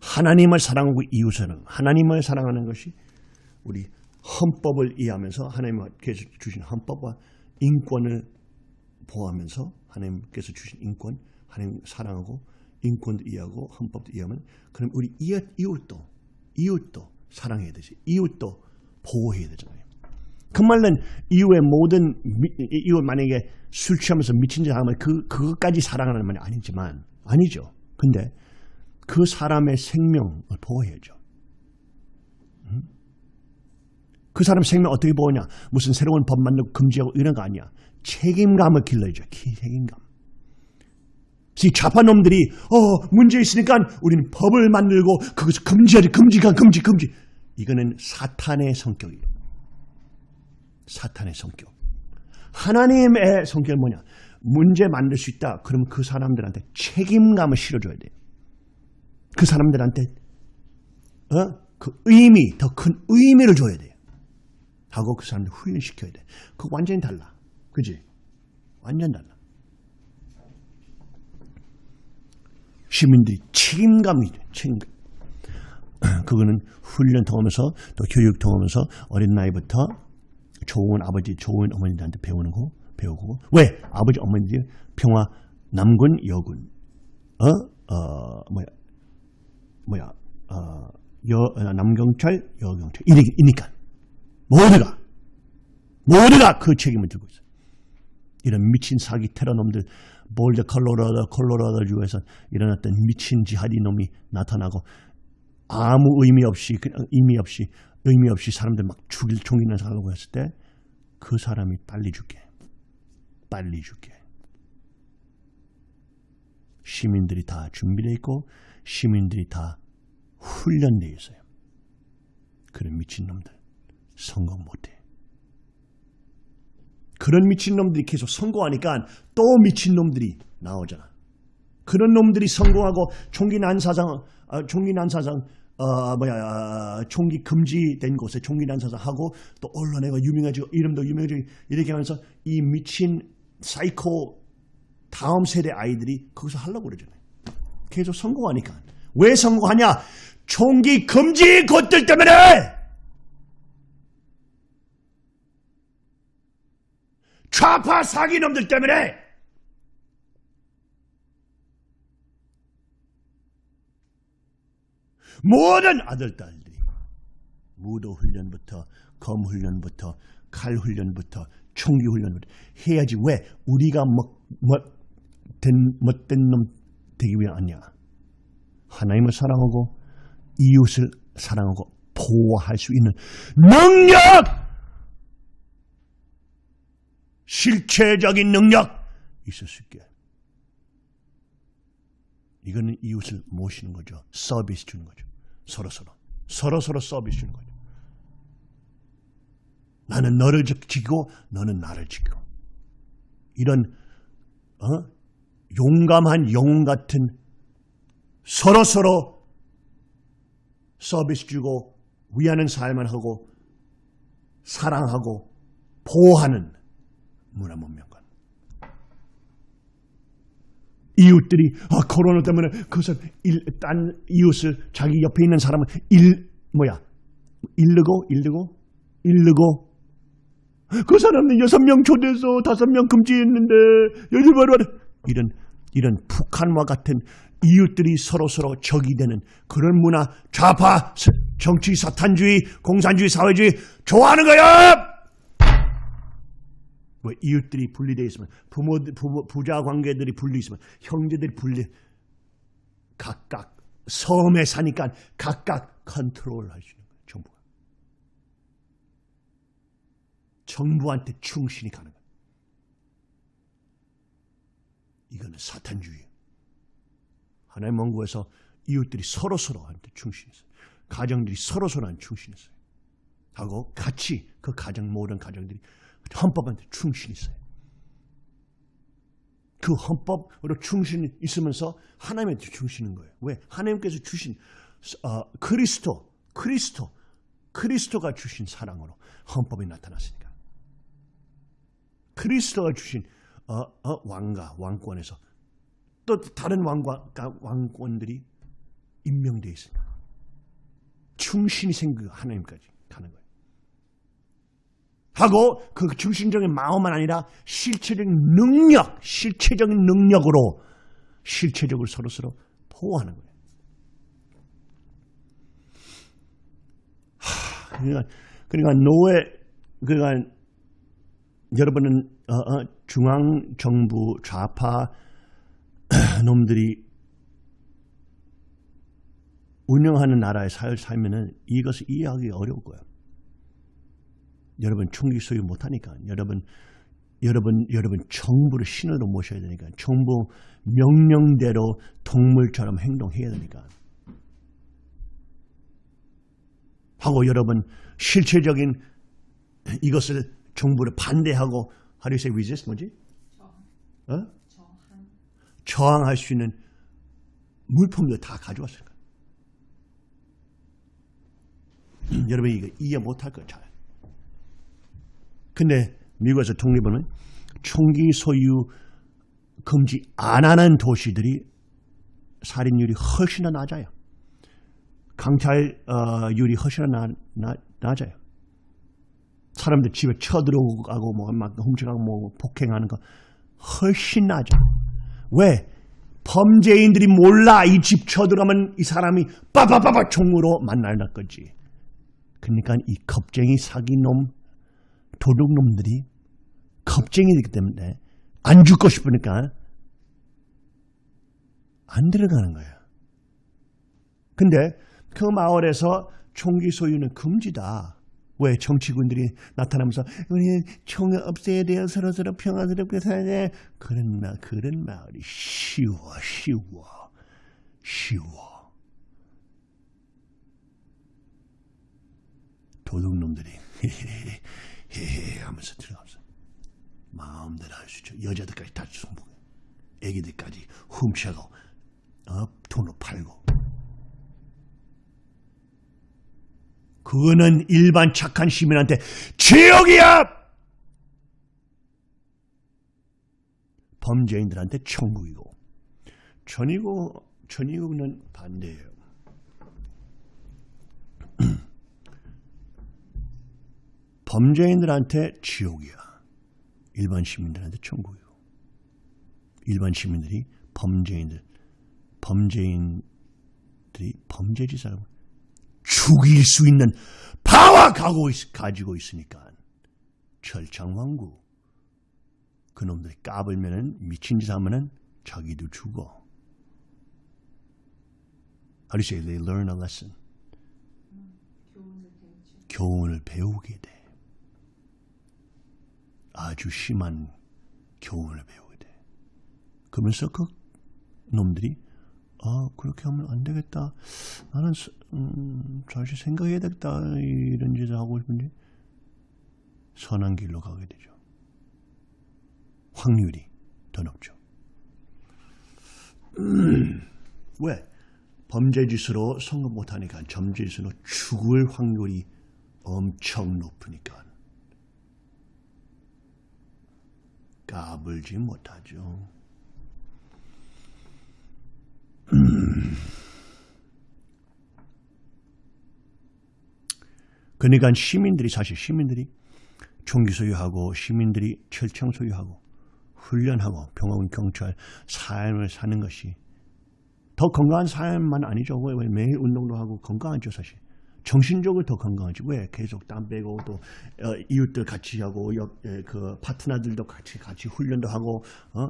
하나님을 사랑하고 이웃을 하나님을 사랑하는 것이 우리 헌법을 이해하면서 하나님께서 주신 헌법과 인권을 보호하면서 하나님께서 주신 인권, 하나님 사랑하고 인권도 이해하고 헌법도 이해하면 그럼 우리 이웃, 이웃도 이웃도 사랑해야 되지. 이웃도 보호해야 되잖아요. 그 말은 이후에 모든 미, 이후 만약에 술 취하면서 미친 짓 하면 그 그것까지 사랑하는 말이 아니지만 아니죠. 근데 그 사람의 생명을 보호해야죠. 음? 그 사람 생명 어떻게 보호냐? 무슨 새로운 법 만들고 금지하고 이런 거 아니야. 책임감을 길러야죠. 책임감. 이 좌파 놈들이 어 문제 있으니까 우리는 법을 만들고 그것을 금지하지 금지가 금지 금지. 이거는 사탄의 성격이에요. 사탄의 성격. 하나님의 성격은 뭐냐? 문제 만들 수 있다. 그럼 그 사람들한테 책임감을 실어줘야 돼요. 그 사람들한테 어? 그 의미, 더 큰 의미를 줘야 돼요. 하고 그 사람들 훈련시켜야 돼. 그거 완전히 달라. 그지? 완전 달라. 시민들이 책임감이 돼. 책임감. 그거는 훈련 통하면서 또 교육 통하면서 어린 나이부터 좋은 아버지, 좋은 어머니들한테 배우는 거 배우고 왜 아버지 어머니들 평화 남군 여군 어? 어 뭐야 뭐야 어, 여 어, 남경찰 여경찰 이니까. 모두가 모두가 그 책임을 들고 있어. 이런 미친 사기 테러 놈들 볼드 컬로라도 콜로라도 주에서 일어났던 미친 지하디 놈이 나타나고 아무 의미 없이 그냥 의미 없이 의미 없이 사람들 막 죽일 총이나 사려고 했을 때 그 사람이 빨리 죽게. 빨리 죽게. 시민들이 다 준비되어 있고 시민들이 다 훈련되어 있어요. 그런 미친놈들 성공 못해. 그런 미친놈들이 계속 성공하니까 또 미친놈들이 나오잖아. 그런 놈들이 성공하고 총기 난사장, 아, 총기 난사장, 어, 뭐야, 아, 총기 금지된 곳에 총기 난사장 하고 또 언론에 유명해지고 이름도 유명해지고 이렇게 하면서 이 미친 사이코 다음 세대 아이들이 거기서 하려고 그러잖아요. 계속 성공하니까. 왜 성공하냐? 총기 금지 것들 때문에! 좌파 사기놈들 때문에! 모든 아들, 딸들이 무도 훈련부터, 검 훈련부터, 칼 훈련부터, 총기 훈련부터 해야지. 왜? 우리가 뭐, 뭐, 된, 못된 놈 되기 위해 아니야. 하나님을 사랑하고 이웃을 사랑하고 보호할 수 있는 능력! 실체적인 능력 있을 수 있게. 이거는 이웃을 모시는 거죠. 서비스 주는 거죠. 서로서로. 서로서로 서비스 주는 거죠. 나는 너를 지키고 너는 나를 지키고. 이런 어? 용감한 영웅 같은 서로 서로 서비스 주고 위하는 삶을 하고 사랑하고 보호하는 문화 문명관. 이웃들이 아, 코로나 때문에 그것을 일, 딴 이웃을 자기 옆에 있는 사람을 일 뭐야? 일르고 일르고 일르고. 그 사람은 여섯 명 초대해서 다섯 명 금지했는데 여기 바로 이런 이런 북한과 같은 이웃들이 서로 서로 적이 되는 그런 문화 좌파 정치 사탄주의 공산주의 사회주의 좋아하는 거야. 뭐 이웃들이 분리되어 있으면 부모, 부모 부자 관계들이 분리 있으면 형제들이 분리 각각 섬에 사니까 각각 컨트롤 할수 있는 거예요. 정부가 정부한테 충신이 가는 거예요. 그는 사탄주의. 하나님 원국에서 이웃들이 서로 서로한테 충실했어요. 가정들이 서로 서로한테 충실했어요. 하고 같이 그 가정 모든 가정들이 헌법한테 충실했어요. 그 헌법으로 충실히 있으면서 하나님한테 주시는 거예요. 왜? 하나님께서 주신 어, 그리스도, 그리스도, 그리스도가 주신 사랑으로 헌법이 나타났으니까. 그리스도가 주신 어, 어, 왕가, 왕권에서 또 다른 왕과, 왕권들이 임명되어 있으니까. 충신이 생기고 하나님까지 가는 거예요. 하고 그 중심적인 마음만 아니라 실체적인 능력, 실체적인 능력으로 실체적으로 서로서로 보호하는 거예요. 하, 그러니까, 그러니까 노예, 그러니까 여러분은 어, 어, 중앙 정부 좌파 놈들이 운영하는 나라에 살, 살면은 이것을 이해하기 어려울 거예요. 여러분 총기 소유 못하니까. 여러분 여러분 여러분 정부를 신호로 모셔야 되니까. 정부 명령대로 동물처럼 행동해야 되니까. 하고 여러분 실체적인 이것을 정부를 반대하고 how do you say resist 뭐지? 어? 저항할 수 있는 물품들 다 가져왔을 거예요. 여러분 이거 이해 못할 거예요. 잘. 근데 미국에서 독립은 총기 소유 금지 안 하는 도시들이 살인율이 훨씬 더 낮아요. 강탈율이 훨씬 더 나, 나, 낮아요. 사람들 집에 쳐들어가고 뭐막 훔쳐가고 뭐 폭행하는 거 훨씬 낮아. 왜? 범죄인들이 몰라 이 집 쳐들어가면 이 사람이 빠바바바 총으로 만날 거지. 그러니까 이 겁쟁이 사기놈 도둑놈들이 겁쟁이기 때문에 안 죽고 싶으니까 안 들어가는 거예요. 근데 그 마을에서 총기 소유는 금지다. 왜 정치군들이 나타나면서 우리 총을 없애야 돼요. 서로 서로 평화스럽게 살아야 돼. 그런 마 그런 마을이 쉬워 쉬워 쉬워. 도둑놈들이 헤헤 하면서 들어가면서 마음대로 할 수 있죠. 여자들까지 다 승부해. 애기들까지 훔쳐고 어, 돈으로 팔고. 그거는 일반 착한 시민한테 지옥이야! 범죄인들한테 천국이고 전이고 전이고는 반대예요. 범죄인들한테 지옥이야. 일반 시민들한테 천국이고. 일반 시민들이 범죄인들, 범죄인들이 범죄지사라고 죽일 수 있는 파워 가고 있, 가지고 있으니까 철창왕구. 그놈들이 까불면은 미친 짓 하면은 자기도 죽어. How do you say? They learn a lesson. 교훈을 배우게 돼. 아주 심한 교훈을 배우게 돼. 그러면서 그 놈들이 아 그렇게 하면 안 되겠다. 나는 음, 다시 생각해야 되겠다. 이런 짓을 하고 싶은데 선한 길로 가게 되죠. 확률이 더 높죠. 음, 왜? 범죄짓으로 성공 못하니까 점죄짓으로 죽을 확률이 엄청 높으니까 까불지 못하죠. 음. 그러니까 시민들이 사실 시민들이 총기 소유하고 시민들이 철창 소유하고 훈련하고 병원 경찰 삶을 사는 것이 더 건강한 삶만 아니죠. 왜, 왜 매일 운동도 하고 건강하죠 사실. 정신적으로 더 건강하지. 왜 계속 땀 빼고 또 어, 이웃들 같이 하고 그 파트너들도 같이 같이 훈련도 하고 어?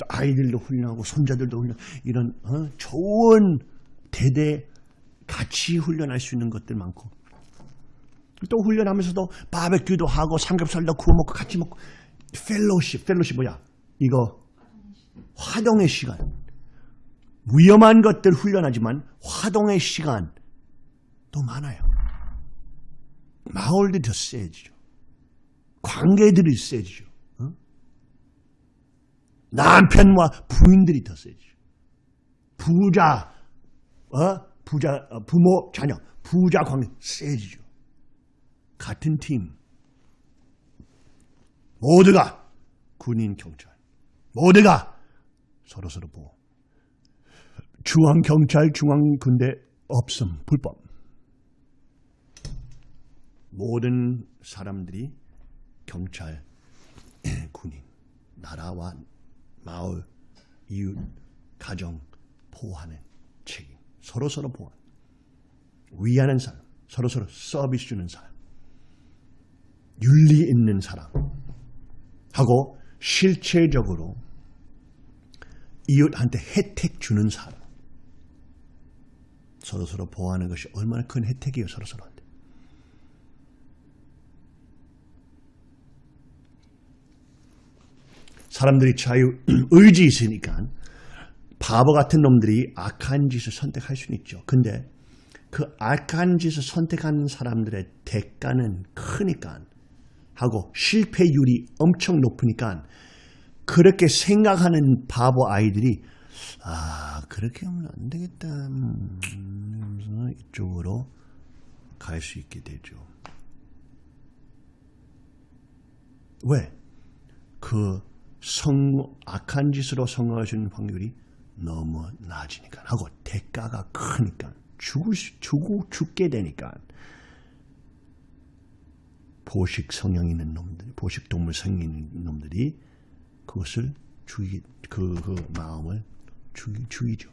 또 아이들도 훈련하고 손자들도 훈련 이런 어? 좋은 대대 같이 훈련할 수 있는 것들 많고 또 훈련하면서도 바베큐도 하고 삼겹살도 구워 먹고 같이 먹고 펠로십 펠로십 뭐야 이거 화동의 시간. 위험한 것들 훈련하지만 화동의 시간 또 많아요. 마을들이 더 세지죠. 관계들이 세지죠. 어? 남편과 부인들이 더 세지죠. 부자, 어? 부자, 어, 부모, 자녀, 부자 관계 세지죠. 같은 팀. 모두가 군인, 경찰. 모두가 서로서로 보호. 중앙경찰, 중앙군대 없음, 불법. 모든 사람들이 경찰, 군인, 나라와 마을, 이웃, 가정 보호하는 책임. 서로서로 보호. 위하는 사람, 서로 서로 서비스 주는 사람. 윤리 있는 사람. 하고 실체적으로 이웃한테 혜택 주는 사람. 서로서로 보호하는 것이 얼마나 큰 혜택이에요, 서로서로한테. 사람들이 자유, 의지 있으니까 바보 같은 놈들이 악한 짓을 선택할 수는 있죠. 근데 그 악한 짓을 선택하는 사람들의 대가는 크니까 하고 실패율이 엄청 높으니까 그렇게 생각하는 바보 아이들이 아 그렇게 하면 안 되겠다 음, 이쪽으로 갈 수 있게 되죠. 왜? 그 성, 악한 짓으로 성공하시는 확률이 너무 낮으니까 하고 대가가 크니까 죽을 수- 죽고 죽게 되니까 보식 성향 있는 놈들, 보식 동물 성향 있는 놈들이 그것을 죽이 그, 그 마음을 죽이, 죽이죠.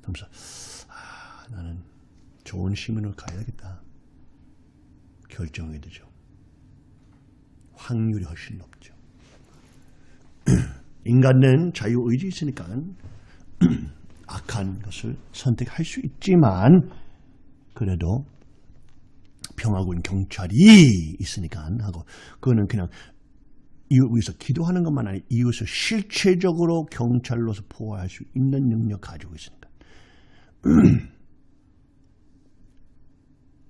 그러면서 아, 나는 좋은 시민으로 가야겠다. 결정이 되죠. 확률이 훨씬 높죠. 인간은 자유의지 있으니까 악한 것을 선택할 수 있지만 그래도 평화군 경찰이 있으니까 하고 그거는 그냥 이웃 위해서 기도하는 것만 아니라 이웃을 실체적으로 경찰로서 보호할 수 있는 능력 가지고 있으니까.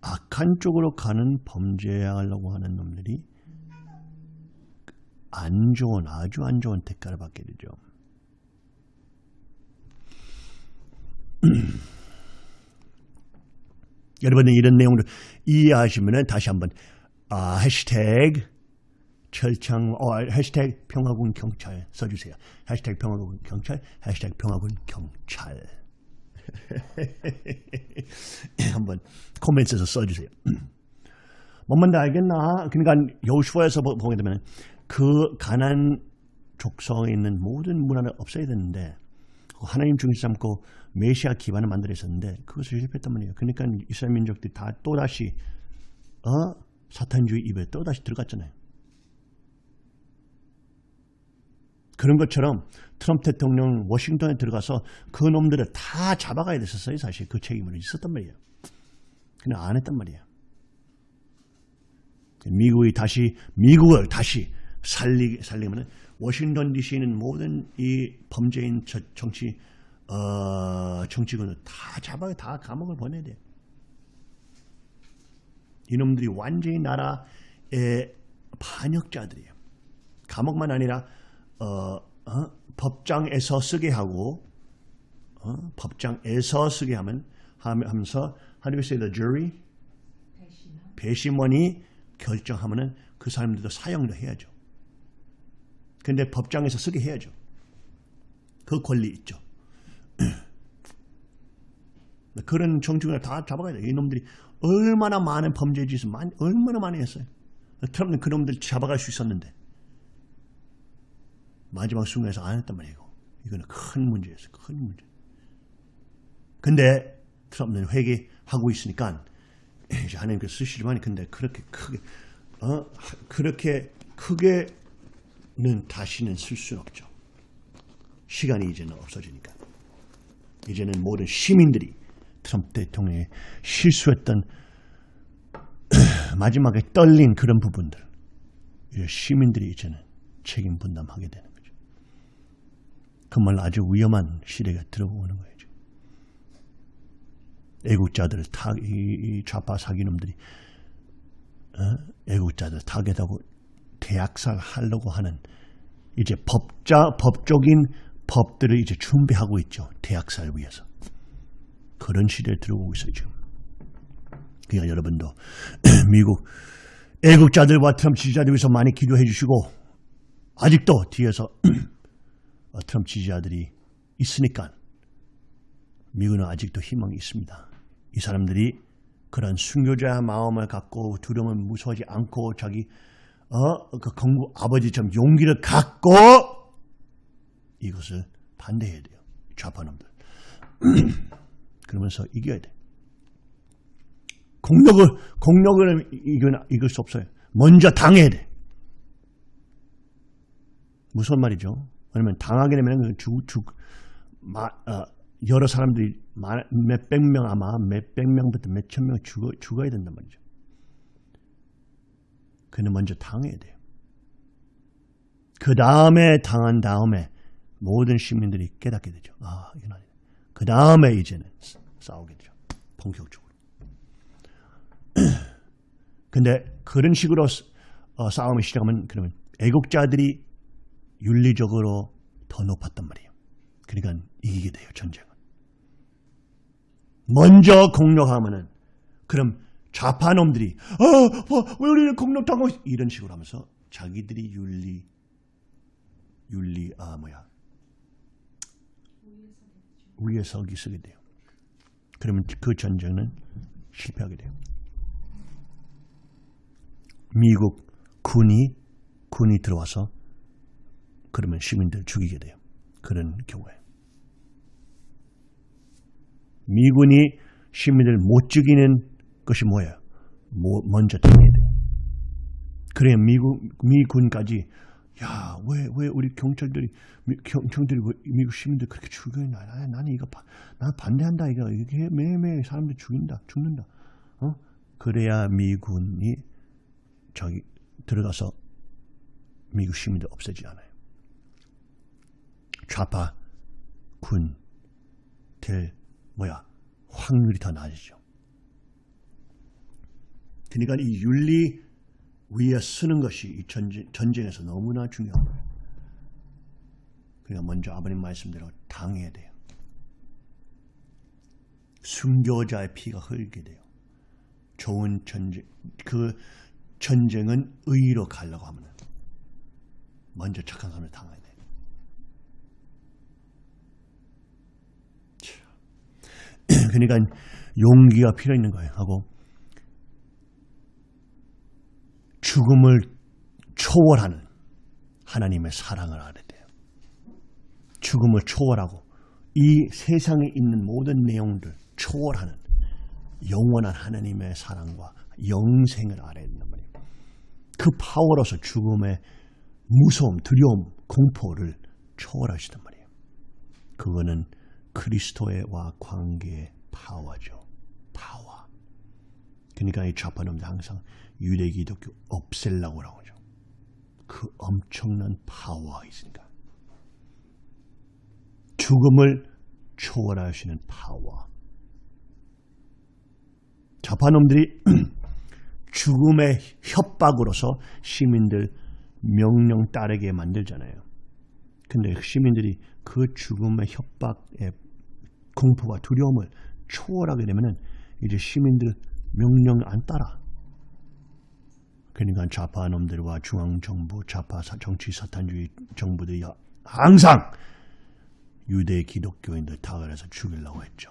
악한 쪽으로 가는 범죄하려고 하는 놈들이 안 좋은 아주 안 좋은 대가를 받게 되죠. 여러분은 이런 내용을 이해하시면 다시 한번 아, 해시태그 철창 어, 해시태그 평화군 경찰 써주세요. 해시태그 평화군 경찰 해시태그 평화군 경찰 한번 코멘트에서 써주세요. 뭔 말인지 알겠나? 그러니까 여호수아에서 보- 보게 되면 그 가난 족성에 있는 모든 문화를 없애야 되는데 하나님 중심 삼고 메시아 기반을 만들어 있었는데 그것을 실패했단 말이에요. 그러니까 이스라엘 민족들이 다 또다시 어? 사탄주의 입에 또다시 들어갔잖아요. 그런 것처럼 트럼프 대통령 워싱턴에 들어가서 그 놈들을 다 잡아가야 됐었어요. 사실 그 책임은 있었단 말이에요. 근데 안 했단 말이에요. 미국이 다시 미국을 다시 살리 살리면은 워싱턴 D.C.는 모든 이 범죄인 저- 정치 어, 정치군을 다 잡아요. 다 감옥을 보내야 돼. 이놈들이 완전히 나라의 반역자들이에요. 감옥만 아니라 어, 어? 법장에서 쓰게 하고 어? 법장에서 쓰게 하면 하면서 how do you say the jury 배심원이 결정하면은 그 사람들도 사형도 해야죠. 근데 법정에서 쓰게 해야죠. 그 권리 있죠. 그런 정치군을 다 잡아가야 돼요. 이놈들이 얼마나 많은 범죄 짓을 많이, 얼마나 많이 했어요. 트럼프는 그놈들 잡아갈 수 있었는데 마지막 순간에서 안 했단 말이에요. 이거는 큰 문제였어요. 큰 문제. 근데 트럼프는 회개하고 있으니까 이제 하나님께서 쓰시지만 근데 그렇게 크게 어 그렇게 크게 는 다시는 쓸 수는 없죠. 시간이 이제는 없어지니까 이제는 모든 시민들이 트럼프 대통령이 실수했던 마지막에 떨린 그런 부분들 이제 시민들이 이제는 책임 분담하게 되는 거죠. 정말 아주 위험한 시대가 들어오는 거예요. 애국자들 타, 이, 이 좌파 사기놈들이 어? 애국자들 타겟하고 대학살 하려고 하는 이제 법자 법적인 법들을 이제 준비하고 있죠. 대학살 위해서 그런 시대에 들어오고 있어요 지금. 그러니까 여러분도 미국 애국자들과 트럼프 지지자들 위해서 많이 기도해 주시고 아직도 뒤에서 어, 트럼프 지지자들이 있으니까 미국은 아직도 희망이 있습니다. 이 사람들이 그런 순교자의 마음을 갖고 두려움을 무서워하지 않고 자기 어, 그 공부 아버지처럼 용기를 갖고 이것을 반대해야 돼요. 좌파놈들. 그러면서 이겨야 돼. 공력을 공력을 이겨 이길 수 없어요. 먼저 당해야 돼. 무슨 말이죠? 왜냐면 당하게 되면 죽죽 어, 여러 사람들이 몇백 명 아마 몇백 명부터 몇천 명 죽어, 죽어야 된단 말이죠. 그는 먼저 당해야 돼요. 그 다음에 당한 다음에 모든 시민들이 깨닫게 되죠. 아, 이건 아니다. 그 다음에 이제는 싸우게 되죠. 본격적으로. 근데 그런 식으로 어, 싸움을 시작하면 그러면 애국자들이 윤리적으로 더 높았단 말이에요. 그러니까 이기게 돼요, 전쟁은. 먼저 공격하면은 그럼 좌파놈들이 어, 어, 왜 우리는 공격하고 이런 식으로 하면서 자기들이 윤리 윤리 아 뭐야 위에 서기 쓰게 돼요. 그러면 그 전쟁은 실패하게 돼요. 미국 군이 군이 들어와서 그러면 시민들 죽이게 돼요. 그런 경우에 미군이 시민들 못 죽이는 것이 뭐예요? 뭐 먼저 당해야 돼요. 그래야 미국 미군까지 야 왜 왜 우리 경찰들이 미, 경찰들이 왜 미국 시민들 그렇게 죽여야 나 나는 이거 바, 나 반대한다 이거 이게 매일매일 사람들 죽인다 죽는다 어 그래야 미군이 저기 들어가서 미국 시민들 없애지 않아요. 좌파 군 될 뭐야 확률이 더 낮아지죠. 그러니까 이 윤리 위에 쓰는 것이 이 전쟁, 전쟁에서 너무나 중요한 거예요. 그러니까 먼저 아버님 말씀대로 당해야 돼요. 순교자의 피가 흘게 돼요. 좋은 전쟁, 그 전쟁은 의로 가려고 하면 먼저 착한 사람을 당해야 돼요. 그러니까 용기가 필요 있는 거예요. 하고 죽음을 초월하는 하나님의 사랑을 알아야 돼요. 죽음을 초월하고 이 세상에 있는 모든 내용들 초월하는 영원한 하나님의 사랑과 영생을 알아야 된단 말이에요. 그 파워로서 죽음의 무서움, 두려움, 공포를 초월하시단 말이에요. 그거는 그리스도와 관계의 파워죠. 파워. 그러니까 이 좌파놈들 항상 유대 기독교 없앨라고 하죠. 그 엄청난 파워가 있으니까. 죽음을 초월하시는 파워. 좌파놈들이 죽음의 협박으로서 시민들 명령 따르게 만들잖아요. 근데 시민들이 그 죽음의 협박에 공포와 두려움을 초월하게 되면은 이제 시민들 명령 안 따라. 그러니까 좌파 놈들과 중앙 정부, 좌파 정치 사탄주의 정부들이 항상 유대 기독교인들 타결해서 죽이려고 했죠.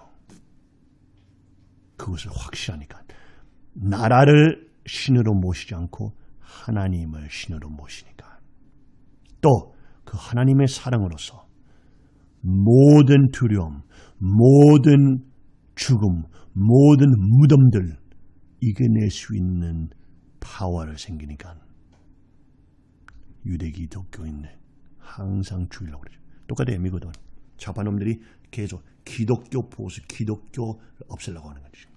그것을 확실하니까 나라를 신으로 모시지 않고 하나님을 신으로 모시니까 또 그 하나님의 사랑으로서 모든 두려움, 모든 죽음, 모든 무덤들 이겨낼 수 있는 파워를 생기니까 유대 기독교인들 항상 죽이려고 그러죠. 똑같아요. 미국은 좌파놈들이 계속 기독교 보수, 기독교를 없애려고 하는 거죠.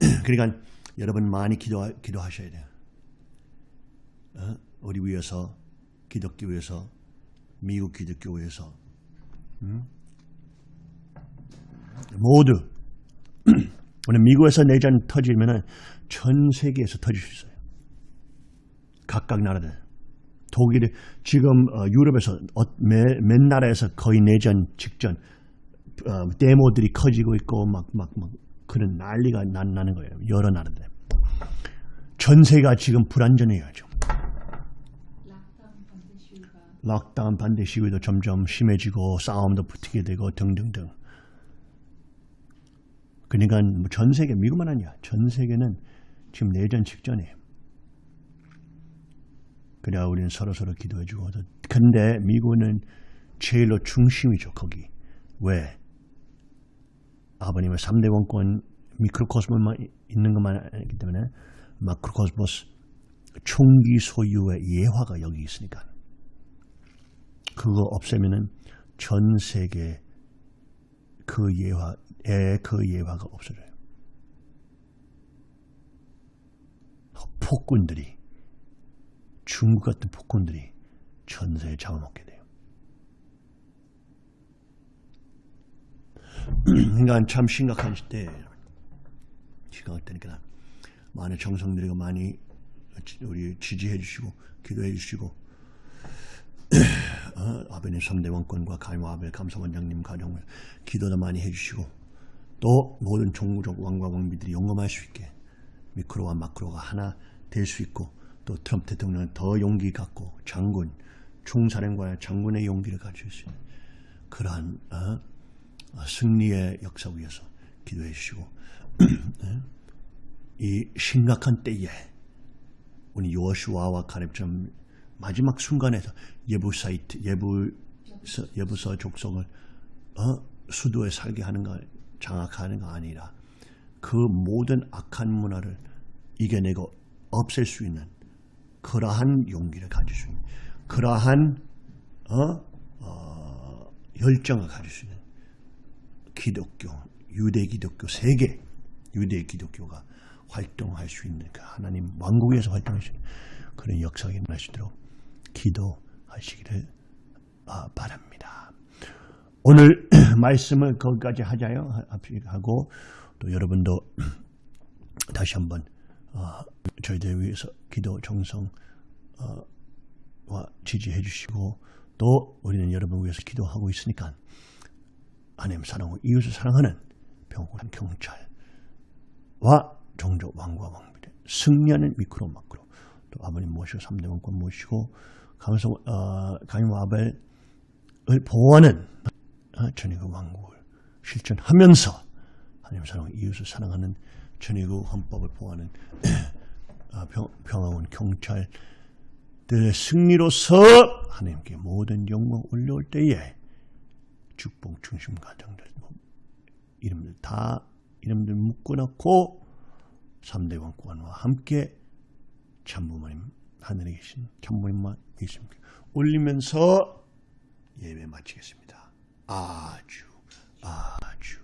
그러니까 여러분 많이 기도, 기도하셔야 돼요. 어? 우리 위해서 기독교 위해서 미국 기독교에서 음? 모두 오늘 미국에서 내전 터지면은 전 세계에서 터질 수 있어요. 각각 나라들. 독일이 지금 어, 유럽에서 어, 몇, 몇 나라에서 거의 내전 직전 어, 데모들이 커지고 있고 막 막 막 그런 난리가 나, 나는 거예요. 여러 나라들. 전 세계가 지금 불안전해요. 좀. 락다운 반대 시위도 점점 심해지고 싸움도 붙게 되고 등등등. 그러니까 뭐전 세계 미국만 아니야. 전 세계는 지금 내전 직전이에요. 그래야 우리는 서로 서로 기도해주고. 근데 미국은 제일로 중심이죠. 거기. 왜? 아버님의 3대 원권 미크로코스모만 있는 것만 아니기 때문에 마크로코스모스 총기 소유의 예화가 여기 있으니까. 그거 없애면은 전 세계 그 예화에 그 예화가 없어져요. 폭군들이 중국 같은 폭군들이 전세에 잡아먹게 돼요. 그러니까 참 심각한 시대 심각할 때니까 많은 정성들이고 많이 우리 지지해 주시고 기도해 주시고 어, 아베님 3대 원권과 가임 아벨 감사원장님 가정을 기도도 많이 해주시고 또 모든 종무적 왕과 왕비들이 영감할 수 있게 미크로와 마크로가 하나 될 수 있고 또 트럼프 대통령은 더 용기 갖고 장군 총사령관의 장군의 용기를 가질 수 있는 그러한 어, 어, 승리의 역사 위에서 기도해 주시고 이 심각한 때에 우리 요시와와 가렙처럼 마지막 순간에서 예부사이트 예부서 예부서 족속을 어? 수도에 살게 하는 거 장악하는 거 아니라 그 모든 악한 문화를 이겨내고 없앨 수 있는 그러한 용기를 가질 수 있는 그러한 어? 어, 열정을 가질 수 있는 기독교 유대 기독교 세계 유대 기독교가 활동할 수 있는 그 하나님 왕국에서 활동할 수 있는 그런 역사가 있도록 기도하시기를 아, 바랍니다. 오늘 말씀을 거기까지 하자요 하- 하고 또 여러분도 다시 한번 어, 저희들 위해서 기도 정성 어, 와 지지해 주시고 또 우리는 여러분 위해서 기도하고 있으니까 하나님 사랑하고 이웃을 사랑하는 병원 경찰과 종족 왕과 왕비들 승리하는 미크로 마크로 또 아버님 모시고 3대 원권 모시고 감성 어, 강임 아벨을 보호하는 어, 전의그 왕국을 실천하면서 하나님 사랑하고 이웃을 사랑하는 전의그 헌법을 어, 평, 평화원 경찰들의 승리로서 하나님께 모든 영광 올려올 때에 축복 중심 가정들 뭐 이름들 다 이름들 묶어놓고 3대 왕권과 함께 참부모님 하늘에 계신 참부모님만 있습니다. 올리면서 예배 마치겠습니다. 아주 아주